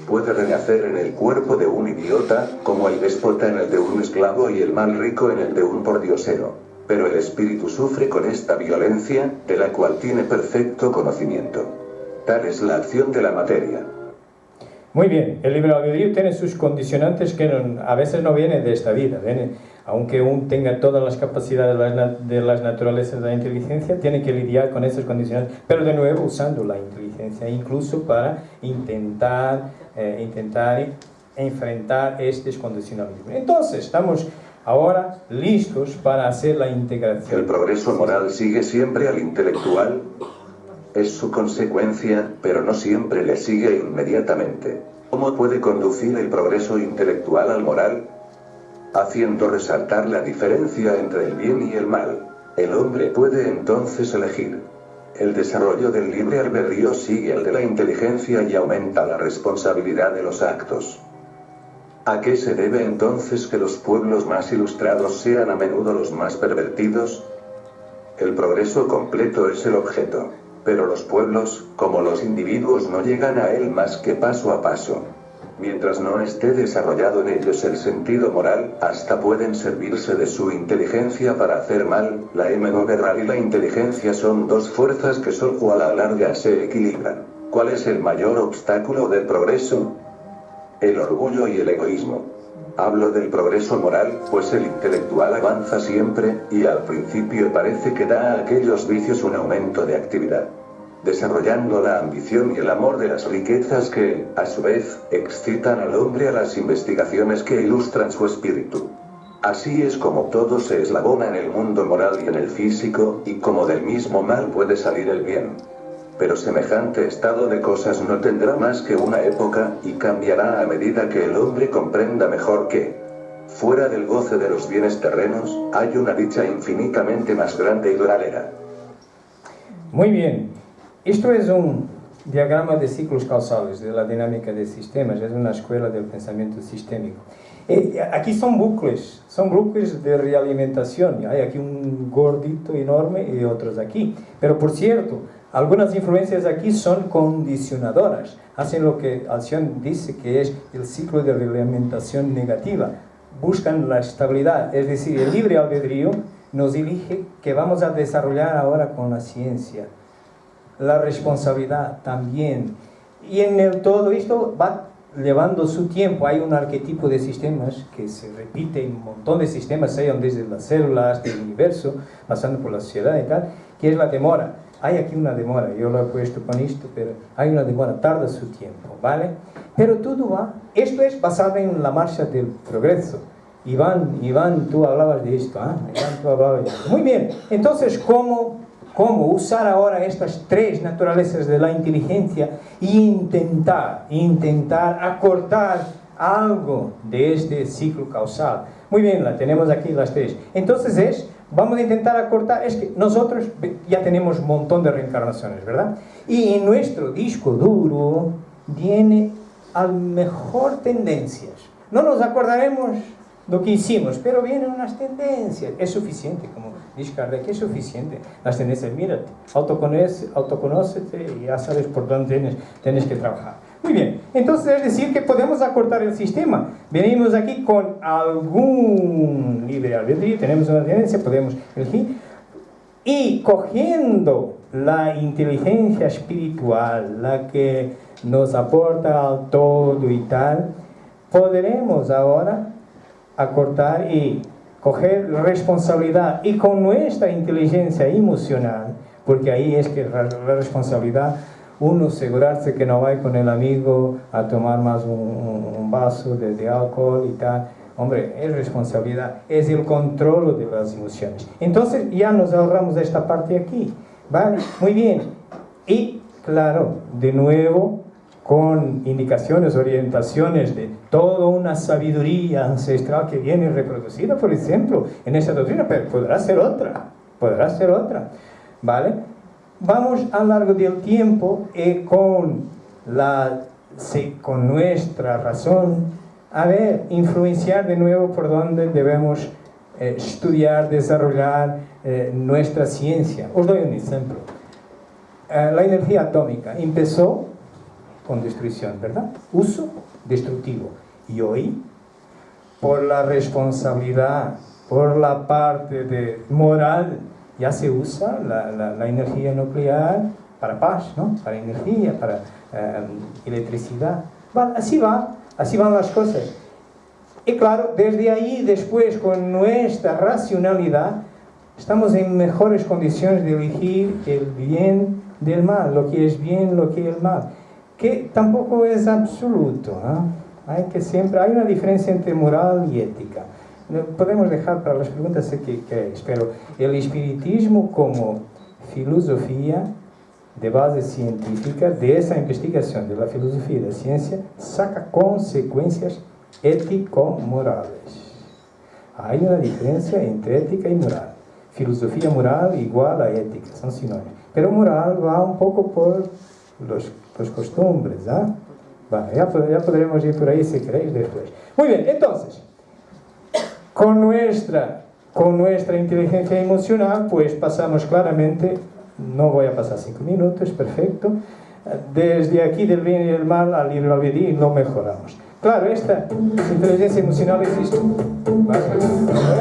Puede renacer en el cuerpo de un idiota, como el déspota en el de un esclavo y el mal rico en el de un pordiosero. Pero el espíritu sufre con esta violencia, de la cual tiene perfecto conocimiento. Tal es la acción de la materia. Muy bien, el libre albedrío tiene sus condicionantes que no- a veces no vienen de esta vida. viene- aunque uno tenga todas las capacidades de las, de las naturalezas de la inteligencia, tiene que lidiar con esos condicionantes, pero de nuevo usando la inteligencia, incluso para intentar, eh, intentar enfrentar estos condicionalismos. Entonces, estamos ahora listos para hacer la integración. El progreso moral sigue siempre al intelectual. Es su consecuencia, pero no siempre le sigue inmediatamente. ¿Cómo puede conducir el progreso intelectual al moral? Haciendo resaltar la diferencia entre el bien y el mal. El hombre puede entonces elegir. El desarrollo del libre albedrío sigue al de la inteligencia y aumenta la responsabilidad de los actos. ¿A qué se debe entonces que los pueblos más ilustrados sean a menudo los más pervertidos? El progreso completo es el objeto, pero los pueblos, como los individuos, no llegan a él más que paso a paso. Mientras no esté desarrollado en ellos el sentido moral, hasta pueden servirse de su inteligencia para hacer mal, la M no y la inteligencia son dos fuerzas que solo a la larga se equilibran. ¿Cuál es el mayor obstáculo del progreso? El orgullo y el egoísmo. Hablo del progreso moral, pues el intelectual avanza siempre, y al principio parece que da a aquellos vicios un aumento de actividad, desarrollando la ambición y el amor de las riquezas que, a su vez, excitan al hombre a las investigaciones que ilustran su espíritu. Así es como todo se eslabona en el mundo moral y en el físico, y como del mismo mal puede salir el bien. Pero semejante estado de cosas no tendrá más que una época, y cambiará a medida que el hombre comprenda mejor que, fuera del goce de los bienes terrenos, hay una dicha infinitamente más grande y duradera. Muy bien. Esto es un diagrama de ciclos causales de la dinámica de sistemas, es una escuela del pensamiento sistémico. Eh, aquí son bucles, son bucles de realimentación. Hay aquí un gordito enorme y otros aquí. Pero por cierto, algunas influencias aquí son condicionadoras. Hacen lo que Alción dice que es el ciclo de realimentación negativa. Buscan la estabilidad, es decir, el libre albedrío nos elige que vamos a desarrollar ahora con la ciencia. La responsabilidad también. Y en el todo esto va llevando su tiempo. Hay un arquetipo de sistemas que se repite en un montón de sistemas, sean desde las células del universo, pasando por la sociedad y tal, que es la demora. Hay aquí una demora, yo lo he puesto con esto, pero hay una demora, tarda su tiempo, ¿vale? Pero todo va, esto es basado en la marcha del progreso. Iván, Iván, tú hablabas de esto, ¿ah? Iván, tú hablabas de esto. Muy bien, entonces, ¿cómo, ¿cómo usar ahora estas tres naturalezas de la inteligencia e intentar, intentar acortar algo de este ciclo causal? Muy bien, la tenemos aquí las tres. Entonces es, vamos a intentar acortar, es que nosotros ya tenemos un montón de reencarnaciones, ¿verdad? Y en nuestro disco duro viene a mejor tendencias. No nos acordaremos lo que hicimos, pero vienen unas tendencias. Es suficiente, como dice Kardec, es suficiente. Las tendencias, mírate, autoconoce, autoconócete y ya sabes por dónde tienes, tienes que trabajar. Muy bien, entonces es decir que podemos acortar el sistema. Venimos aquí con algún libre albedrío, tenemos una tendencia, podemos elegir. Y cogiendo la inteligencia espiritual, la que nos aporta al todo y tal, podremos ahora acortar y coger responsabilidad y con nuestra inteligencia emocional, porque ahí es que la, responsabilidad, uno asegurarse que no va con el amigo a tomar más un, vaso de, de, alcohol y tal, hombre, es responsabilidad, es el control de las emociones. Entonces ya nos ahorramos esta parte aquí, ¿vale? Muy bien. Y claro, de nuevo, con indicaciones, orientaciones de toda una sabiduría ancestral que viene reproducida, por ejemplo, en esa doctrina, pero podrá ser otra, podrá ser otra, ¿vale? Vamos a lo largo del tiempo eh, con, la, con nuestra razón a ver, influenciar de nuevo por donde debemos eh, estudiar, desarrollar eh, nuestra ciencia. Os doy un ejemplo. la energía atómica empezó con destrucción, ¿verdad? Uso destructivo. Y hoy, por la responsabilidad, por la parte de moral, ya se usa la, la, energía nuclear para paz, ¿no? Para energía, para eh, electricidad. así va, así van las cosas. Y claro, desde ahí, después, con nuestra racionalidad, estamos en mejores condiciones de elegir el bien del mal, lo que es bien, lo que es mal que tampoco es absoluto. Hay que siempre, hay una diferencia entre moral y ética. Podemos dejar para las preguntas que queréis, pero el espiritismo como filosofía de base científica de esa investigación de la filosofía y de la ciencia saca consecuencias ético-morales. Hay una diferencia entre ética y moral. Filosofía moral igual a ética, son sinónimos. Pero moral va un poco por los pues costumbres, ¿ah? Vale, ya, ya podremos ir por ahí si queréis después. Muy bien, entonces, con nuestra, con nuestra inteligencia emocional, pues pasamos claramente, no voy a pasar cinco minutos, perfecto, desde aquí del bien y del mal al ir al y lo mejoramos. Claro, esta inteligencia emocional existe. ¿Vale?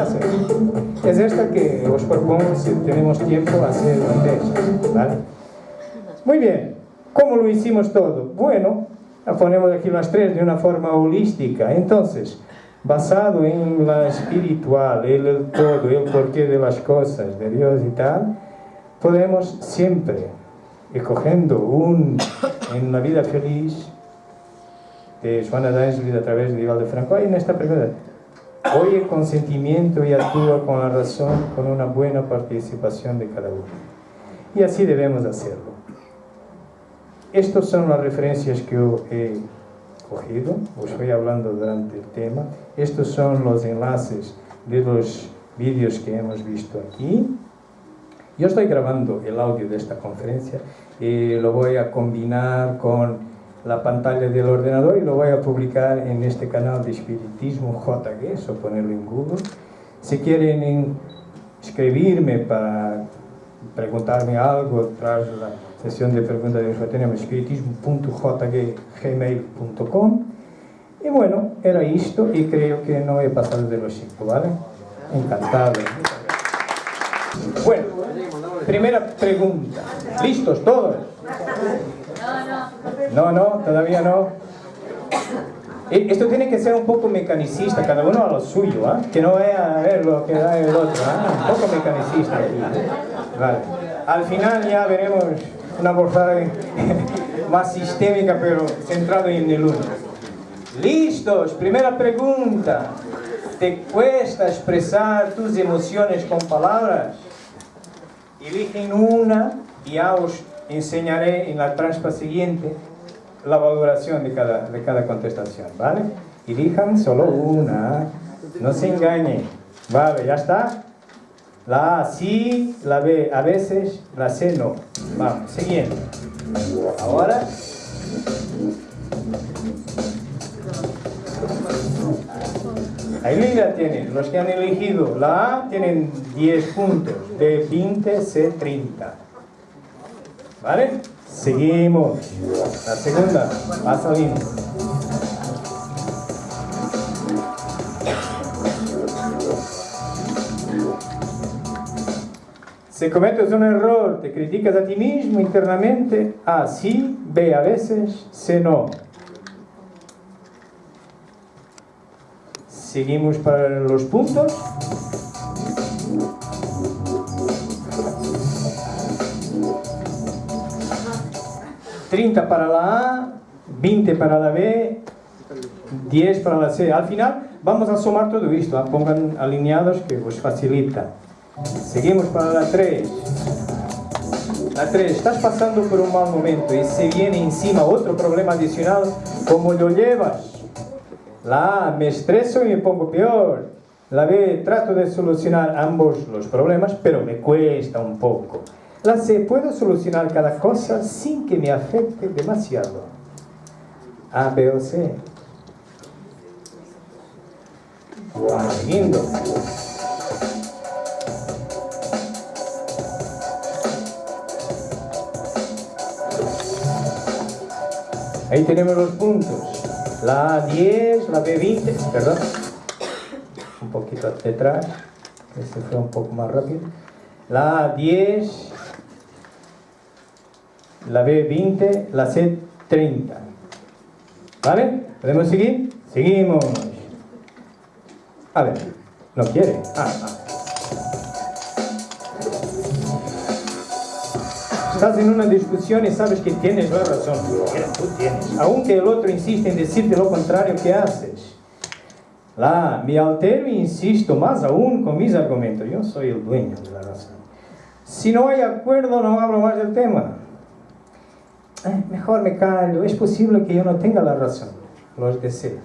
A. Es esta que os propongo, si tenemos tiempo, hacer antes. ¿Vale? Muy bien. ¿Cómo lo hicimos todo? Bueno, ponemos aquí las tres de una forma holística. Entonces, basado en la espiritual, el, todo, el porqué de las cosas, de Dios y tal, podemos siempre, escogiendo un en la vida feliz de Juana vida a través de Vivaldo Franco, hay en esta pregunta, oye con sentimiento y actúa con la razón, con una buena participación de cada uno. Y así debemos hacerlo. Estas son las referencias que yo he cogido, os voy hablando durante el tema. Estos son los enlaces de los vídeos que hemos visto aquí. Yo estoy grabando el audio de esta conferencia y lo voy a combinar con la pantalla del ordenador y lo voy a publicar en este canal de Espiritismo JG, o ponerlo en Google. Si quieren escribirme para preguntarme algo tras la sesión de preguntas de espiritismo.jg.gmail.com y bueno, era esto y creo que no he pasado de los cinco, ¿vale? Encantado. Bueno, primera pregunta. ¿Listos todos? No, no, todavía no. E- Esto tiene que ser un poco mecanicista, cada uno a lo suyo, ¿ah? que no vaya a ver lo que da el otro, ¿ah? un poco mecanicista aquí. Vale. Al final ya veremos una abordaje más sistémica, pero centrado en el uno. Listos, primera pregunta. ¿Te cuesta expresar tus emociones con palabras? Eligen una y ya os enseñaré en la transpa siguiente la valoración de cada, de cada contestación, ¿vale? Elijan solo una, no se engañen. Vale, ¿ya está? La A sí, la B a veces, la C no. Vamos, siguiente. Ahora... Ahí la tienen. Los que han elegido la A tienen 10 puntos. B 20, C 30. ¿Vale? Seguimos. La segunda. Va saliendo. Si cometes un error, te criticas a ti mismo internamente. A sí, B a veces, C no. Seguimos para los puntos. ...30 para la A, 20 para la B, 10 para la C. Al final vamos a sumar todo esto. ¿ah? Pongan alineados que os facilita. Seguimos para la 3. La 3. Estás pasando por un mal momento y se viene encima otro problema adicional. ¿Cómo lo llevas? La A, me estreso y me pongo peor. La B, trato de solucionar ambos los problemas, pero me cuesta un poco. La C, puedo solucionar cada cosa sin que me afecte demasiado. A, B o C. Vamos siguiendo. Ahí tenemos los puntos. La A10, la B20, perdón. Un poquito detrás. Este fue un poco más rápido. La A10, la B20, la C30. ¿Vale? ¿Podemos seguir? Seguimos. A ver, no quiere. Ah, ah. Estás en una discusión y sabes que tienes la razón. Mira, tú tienes. Aunque el otro insiste en decirte lo contrario, ¿qué haces? La, me altero e insisto más aún con mis argumentos. Yo soy el dueño de la razón. Si no hay acuerdo, no hablo más del tema. Eh, mejor me callo. Es posible que yo no tenga la razón. Los de C.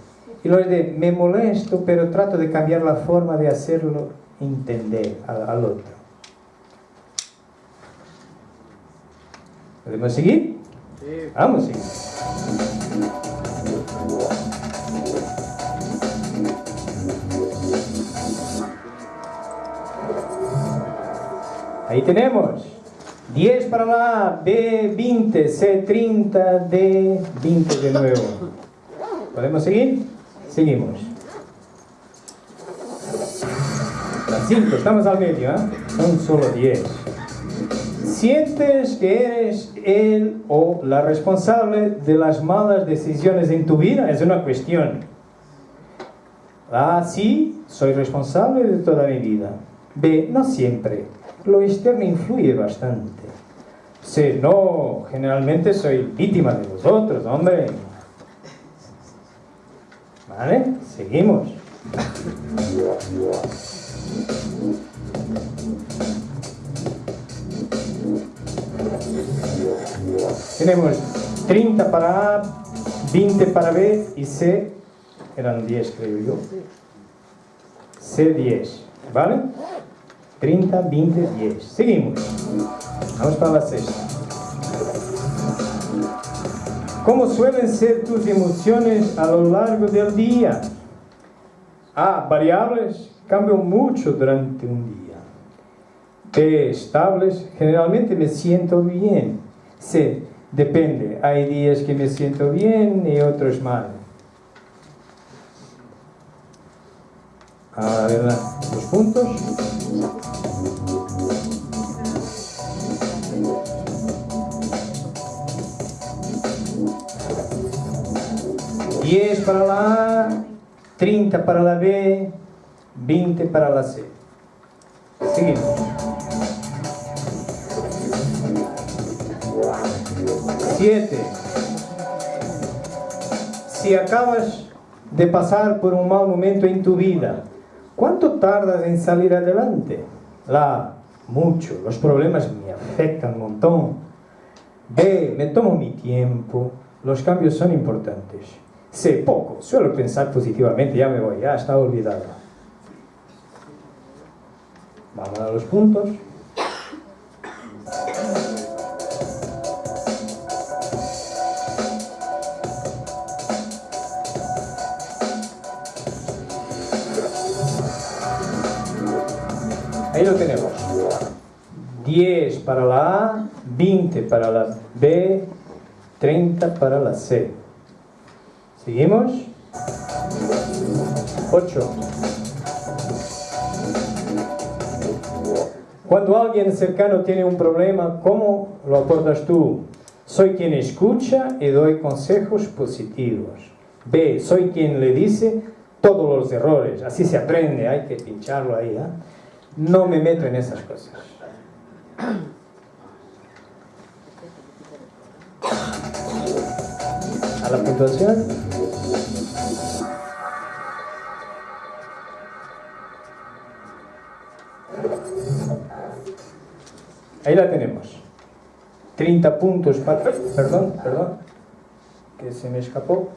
Y los de me molesto, pero trato de cambiar la forma de hacerlo entender al, al otro. ¿Podemos seguir? Sí. Vamos a seguir. Ahí tenemos. 10 para la A, B20, C30, D20 de nuevo. ¿Podemos seguir? Seguimos. Las 5, estamos al medio, ¿eh? Son solo 10 sientes que eres el o la responsable de las malas decisiones en tu vida, es una cuestión. A, sí, soy responsable de toda mi vida. B, no siempre. Lo externo influye bastante. C, no, generalmente soy víctima de los otros, hombre. ¿Vale? Seguimos. Tenemos 30 para A, 20 para B y C, eran 10 creo yo. C 10, ¿vale? 30, 20, 10. Seguimos. Vamos para la sexta. ¿Cómo suelen ser tus emociones a lo largo del día? A. Variables. Cambian mucho durante un día. B. Estables. Generalmente me siento bien. C. Depende. Hay días que me siento bien y otros mal. A ver los puntos. 10 para la A, 30 para la B, 20 para la C. Seguimos. Siete. Si acabas de pasar por un mal momento en tu vida, ¿cuánto tardas en salir adelante? La mucho. Los problemas me afectan un montón. B, me tomo mi tiempo. Los cambios son importantes. C, poco. Suelo pensar positivamente, ya me voy, ya está olvidado. Vamos a los puntos. Ahí lo tenemos. 10 para la A, 20 para la B, 30 para la C. ¿Seguimos? 8. Cuando alguien cercano tiene un problema, ¿cómo lo abordas tú? Soy quien escucha y doy consejos positivos. B. Soy quien le dice todos los errores. Así se aprende, hay que pincharlo ahí. ¿eh? No me meto en esas cosas. A la puntuación. Ahí la tenemos. 30 puntos para... Perdón, perdón. Que se me escapó.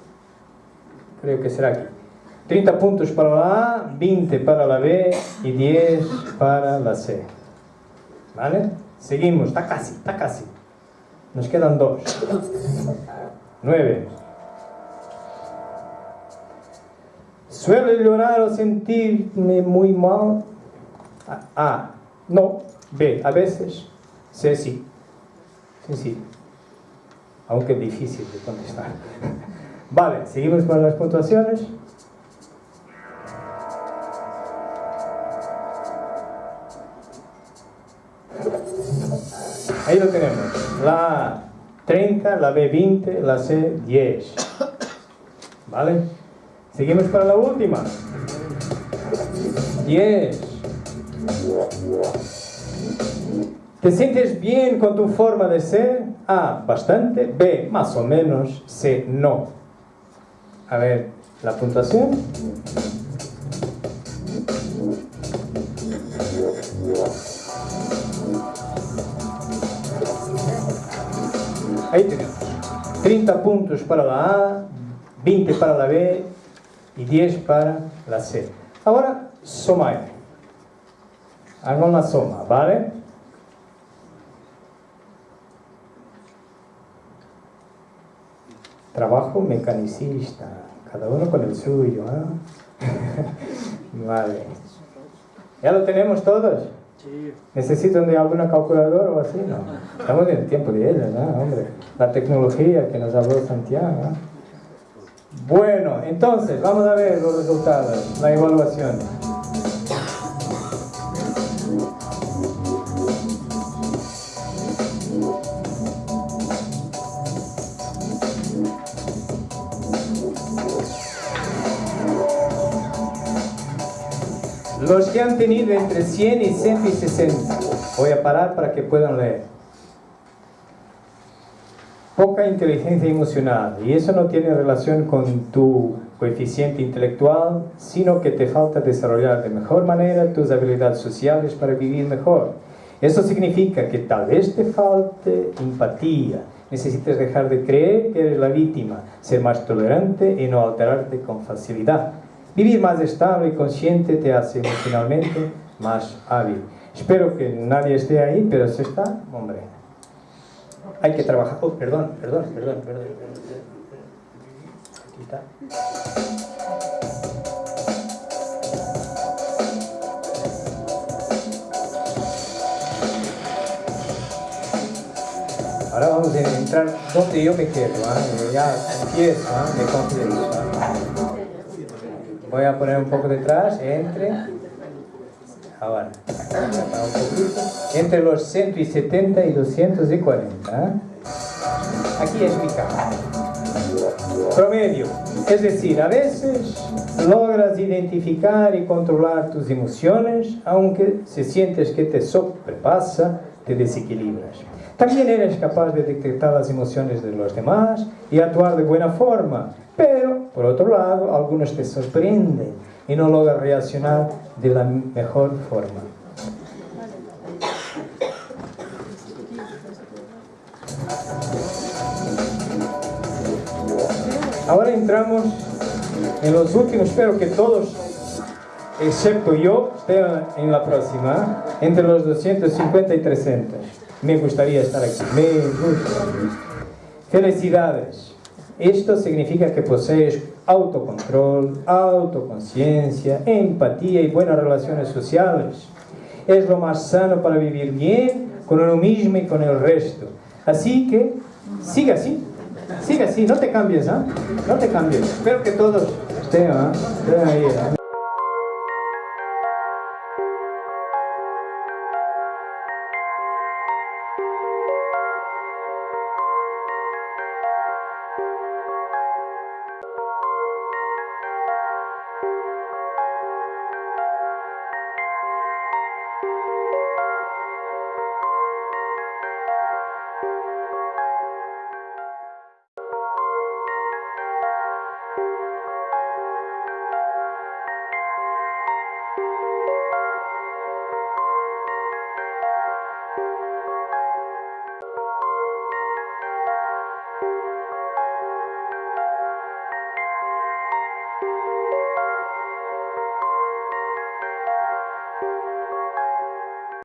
Creo que será aquí. 30 puntos para la A, 20 para la B y 10 para la C. ¿Vale? Seguimos, está casi, está casi. Nos quedan dos. 9. ¿Suelo llorar o sentirme muy mal? A. No. B. A veces. C. Sí. Sencillo. Aunque difícil de contestar. Vale, seguimos con las puntuaciones. Ahí lo tenemos. La A 30, la B 20, la C 10. ¿Vale? Seguimos para la última. 10. ¿Te sientes bien con tu forma de ser? A, bastante. B, más o menos. C, no. A ver, la puntuación. Ahí tenemos. 30 puntos para la A, 20 para la B y 10 para la C. Ahora, somar. Hagan la soma, ¿vale? Trabajo mecanicista, cada uno con el suyo. ¿eh? vale. ¿Ya lo tenemos todos? ¿Necesitan de alguna calculadora o así? No. Estamos en el tiempo de ella, ¿no? Hombre. La tecnología que nos habló Santiago. ¿no? Bueno, entonces, vamos a ver los resultados, la evaluación. Los que han tenido entre 100 y 160. Voy a parar para que puedan leer. Poca inteligencia emocional. Y eso no tiene relación con tu coeficiente intelectual, sino que te falta desarrollar de mejor manera tus habilidades sociales para vivir mejor. Eso significa que tal vez te falte empatía. Necesitas dejar de creer que eres la víctima, ser más tolerante y no alterarte con facilidad. Vivir más estable y consciente te hace emocionalmente más hábil. Espero que nadie esté ahí, pero si está, hombre, hay que trabajar. Oh, perdón, perdón, perdón, perdón. Aquí está. Ahora vamos a entrar donde yo me quedo, ¿ah? ya empiezo, ¿ah? me confieso. ¿ah? Voy a poner un poco detrás, entre. Ahora. Entre los 170 y 240. ¿eh? Aquí es mi cama. Promedio. Es decir, a veces logras identificar y controlar tus emociones, aunque si sientes que te sobrepasa, te desequilibras. También eres capaz de detectar las emociones de los demás y actuar de buena forma, pero, por otro lado, algunos te sorprenden y no logras reaccionar de la mejor forma. Ahora entramos en los últimos, espero que todos, excepto yo, estén en la próxima, entre los 250 y 300. Me gustaría estar aquí. Felicidades. Esto significa que posees autocontrol, autoconciencia, empatía y buenas relaciones sociales. Es lo más sano para vivir bien con uno mismo y con el resto. Así que, siga así. Sigue así, no te cambies, ¿ah? No te cambies. Espero que todos estén, estén ahí. ¿ah?